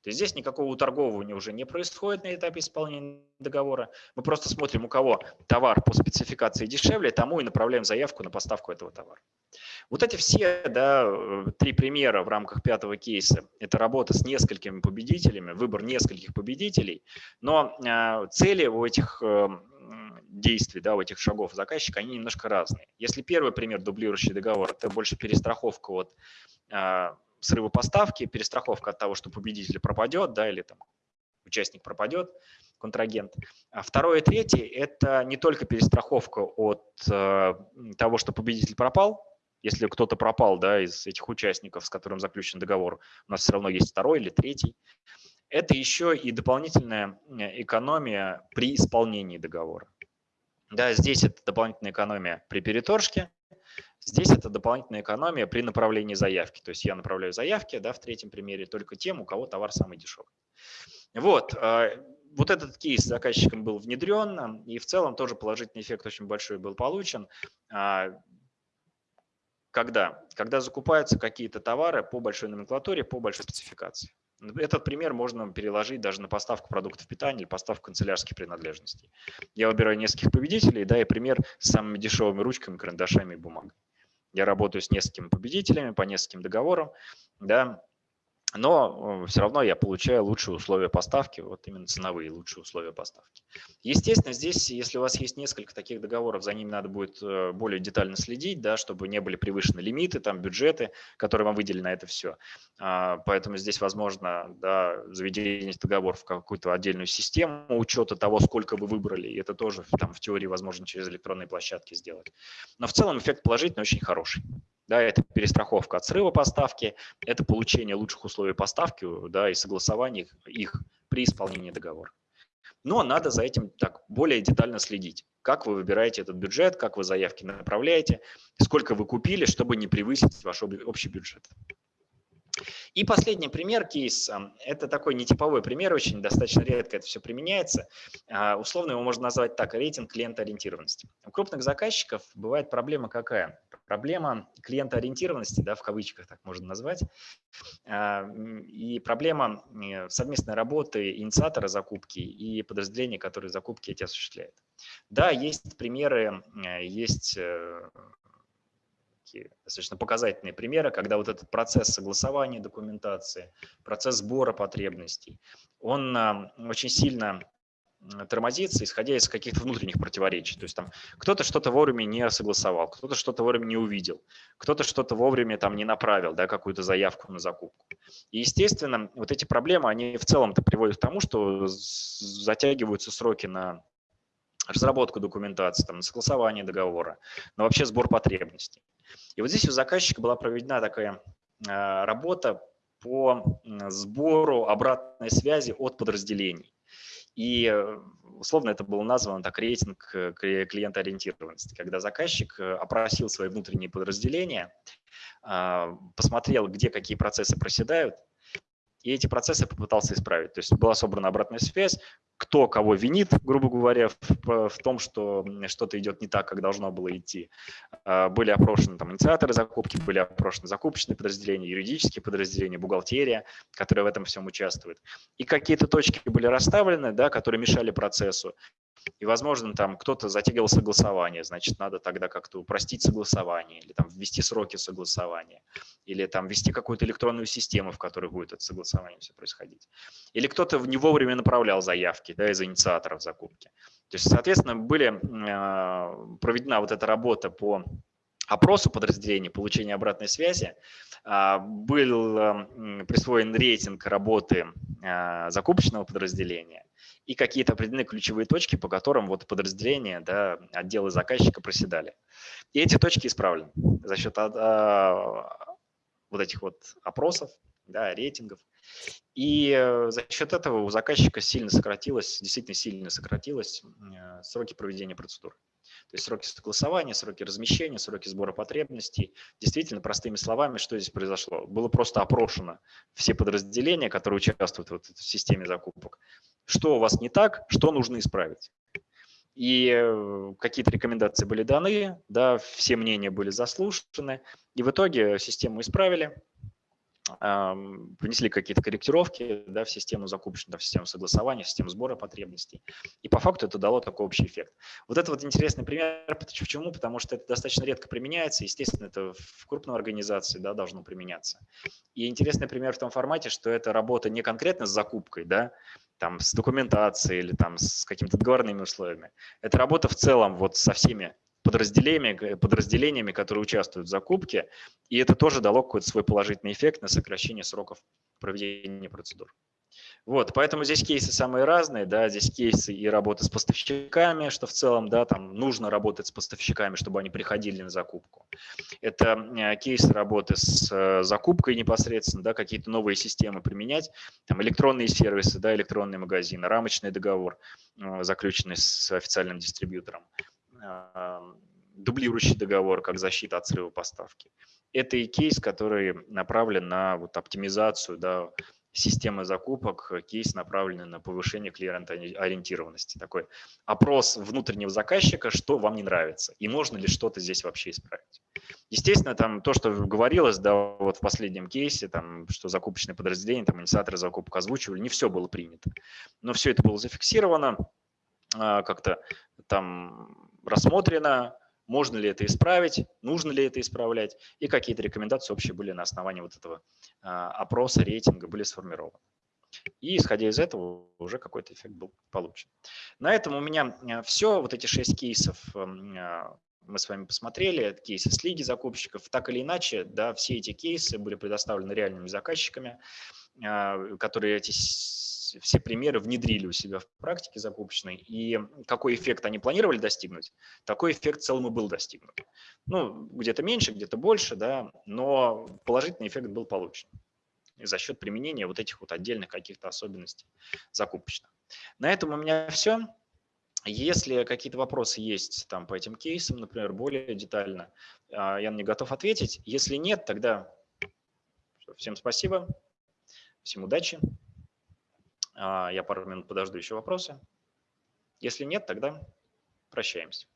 То есть здесь никакого торгования уже не происходит на этапе исполнения договора. Мы просто смотрим, у кого товар по спецификации дешевле, тому и направляем заявку на поставку этого товара. Вот эти все да, э, три примера в рамках пятого кейса. Это работа с несколькими победителями, выбор нескольких победителей. Но э, цели у этих э, действий, да, у этих шагов заказчика, они немножко разные. Если первый пример дублирующий договор, это больше перестраховка от э, срыва поставки, перестраховка от того, что победитель пропадет, да, или там участник пропадет, контрагент. А второе и третье – это не только перестраховка от э, того, что победитель пропал, если кто-то пропал да, из этих участников, с которым заключен договор, у нас все равно есть второй или третий. Это еще и дополнительная экономия при исполнении договора. Да, здесь это дополнительная экономия при переторжке, здесь это дополнительная экономия при направлении заявки. То есть я направляю заявки да, в третьем примере только тем, у кого товар самый дешевый. Вот, а, вот этот кейс заказчиком был внедрен, и в целом тоже положительный эффект очень большой был получен. А, когда? Когда закупаются какие-то товары по большой номенклатуре, по большой спецификации. Этот пример можно переложить даже на поставку продуктов питания или поставку канцелярских принадлежностей. Я выбираю нескольких победителей, да, и пример с самыми дешевыми ручками, карандашами и бумагой. Я работаю с несколькими победителями по нескольким договорам, да, но все равно я получаю лучшие условия поставки, вот именно ценовые лучшие условия поставки. Естественно, здесь, если у вас есть несколько таких договоров, за ними надо будет э, более детально следить, да, чтобы не были превышены лимиты, там, бюджеты, которые вам выделены на это все. А, поэтому здесь возможно да, заведение договоров в какую-то отдельную систему учета того, сколько вы выбрали, и это тоже там, в теории возможно через электронные площадки сделать. Но в целом эффект положительный, очень хороший. Да, это перестраховка от срыва поставки, это получение лучших условий поставки да, и согласование их при исполнении договора. Но надо за этим так более детально следить. Как вы выбираете этот бюджет, как вы заявки направляете, сколько вы купили, чтобы не превысить ваш общий бюджет. И последний пример, кейс, это такой нетиповой пример, очень достаточно редко это все применяется. А, условно его можно назвать так, рейтинг клиентоориентированности. У крупных заказчиков бывает проблема какая? Проблема клиентоориентированности, да, в кавычках так можно назвать, а, и проблема э, совместной работы инициатора закупки и подразделения, которые закупки эти осуществляют. Да, есть примеры, э, есть э, достаточно показательные примеры, когда вот этот процесс согласования документации, процесс сбора потребностей, он очень сильно тормозится, исходя из каких-то внутренних противоречий. То есть там кто-то что-то вовремя не согласовал, кто-то что-то вовремя не увидел, кто-то что-то вовремя там не направил, да, какую-то заявку на закупку. И, естественно, вот эти проблемы, они в целом-то приводят к тому, что затягиваются сроки на разработку документации, там, на согласование договора, но вообще сбор потребностей. И вот здесь у заказчика была проведена такая а, работа по сбору обратной связи от подразделений. И э, условно это было названо так рейтинг э, клиентоориентированности, когда заказчик э, опросил свои внутренние подразделения, а, посмотрел, где какие процессы проседают, и эти процессы попытался исправить. То есть была собрана обратная связь, кто кого винит, грубо говоря, в, в том, что что-то идет не так, как должно было идти. А, были опрошены там, инициаторы закупки, были опрошены закупочные подразделения, юридические подразделения, бухгалтерия, которые в этом всем участвуют. И какие-то точки были расставлены, да, которые мешали процессу. И, возможно, там кто-то затягивал согласование, значит, надо тогда как-то упростить согласование или там ввести сроки согласования, или там ввести какую-то электронную систему, в которой будет это согласование все происходить. Или кто-то не вовремя направлял заявки да, из инициаторов закупки. То есть, соответственно, были э, проведена вот эта работа по опросу подразделений, получения обратной связи, а, был присвоен рейтинг работы э, закупочного подразделения, и какие-то определенные ключевые точки, по которым вот подразделения, да, отделы заказчика проседали. И эти точки исправлены за счет а, вот этих вот опросов, да, рейтингов. И э, за счет этого у заказчика сильно сократилось, действительно сильно сократилось э, сроки проведения процедур. То есть сроки согласования, сроки размещения, сроки сбора потребностей. Действительно, простыми словами, что здесь произошло? Было просто опрошено все подразделения, которые участвуют вот в системе закупок. Что у вас не так, что нужно исправить. И э, какие-то рекомендации были даны, да, все мнения были заслушаны, и в итоге систему исправили, внесли какие-то корректировки да, в систему закупочную, в систему согласования, в систему сбора потребностей. И по факту это дало такой общий эффект. Вот это вот интересный пример. Почему? Потому что это достаточно редко применяется. Естественно, это в крупной организации да, должно применяться. И интересный пример в том формате, что это работа не конкретно с закупкой, да, там, с документацией или там, с какими-то договорными условиями. Это работа в целом вот со всеми подразделениями, подразделениями, которые участвуют в закупке, и это тоже дало какой-то свой положительный эффект на сокращение сроков проведения процедур. Вот, поэтому здесь кейсы самые разные, да, здесь кейсы и работы с поставщиками, что в целом, да, там нужно работать с поставщиками, чтобы они приходили на закупку. Это э, кейсы работы с э, закупкой непосредственно, да, какие-то новые системы применять, там электронные сервисы, да, электронные магазины, рамочный договор, э, заключенный с официальным дистрибьютором дублирующий договор как защита от срыва поставки. Это и кейс, который направлен на вот оптимизацию да, системы закупок, кейс направленный на повышение клиент-ориентированности. Такой опрос внутреннего заказчика, что вам не нравится, и можно ли что-то здесь вообще исправить. Естественно, там то, что говорилось, да, вот в последнем кейсе, там, что закупочные подразделения, там, инициаторы закупок озвучивали, не все было принято. Но все это было зафиксировано, а, как-то там рассмотрено, можно ли это исправить, нужно ли это исправлять, и какие-то рекомендации общие были на основании вот этого а, опроса, рейтинга были сформированы. И исходя из этого уже какой-то эффект был получен. На этом у меня э, все. Вот эти шесть кейсов эм, э, мы с вами посмотрели, кейсы с лиги закупщиков. Так или иначе, да, все эти кейсы были предоставлены реальными заказчиками, э, которые эти все примеры внедрили у себя в практике закупочной. И какой эффект они планировали достигнуть, такой эффект в целом и был достигнут. Ну, где-то меньше, где-то больше, да, но положительный эффект был получен за счет применения вот этих вот отдельных каких-то особенностей закупочных. На этом у меня все. Если какие-то вопросы есть там по этим кейсам, например, более детально, а, я них готов ответить. Если нет, тогда всем спасибо, всем удачи. А, я пару минут подожду еще вопросы. Если нет, тогда прощаемся.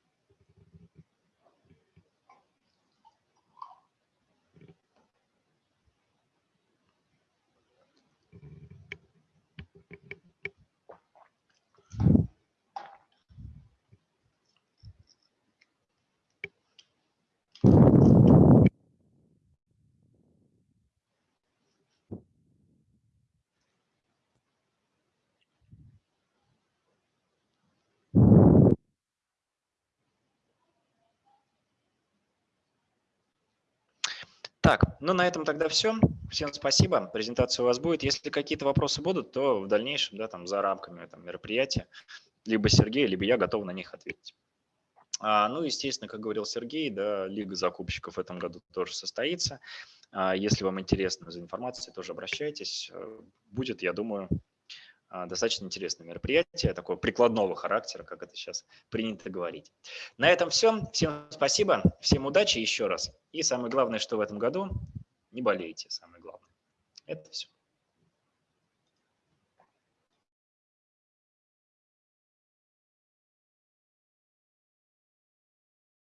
Так, ну на этом тогда все. Всем спасибо. Презентация у вас будет. Если какие-то вопросы будут, то в дальнейшем, да, там за рамками там, мероприятия, либо Сергей, либо я готов на них ответить. А, ну, естественно, как говорил Сергей, да, Лига закупщиков в этом году тоже состоится. А, если вам интересно за информацией, тоже обращайтесь. Э, будет, я думаю, достаточно интересное мероприятие, такого прикладного характера, как это сейчас принято говорить. На этом все. Всем спасибо, всем удачи еще раз. И самое главное, что в этом году не болейте, самое главное. Это все.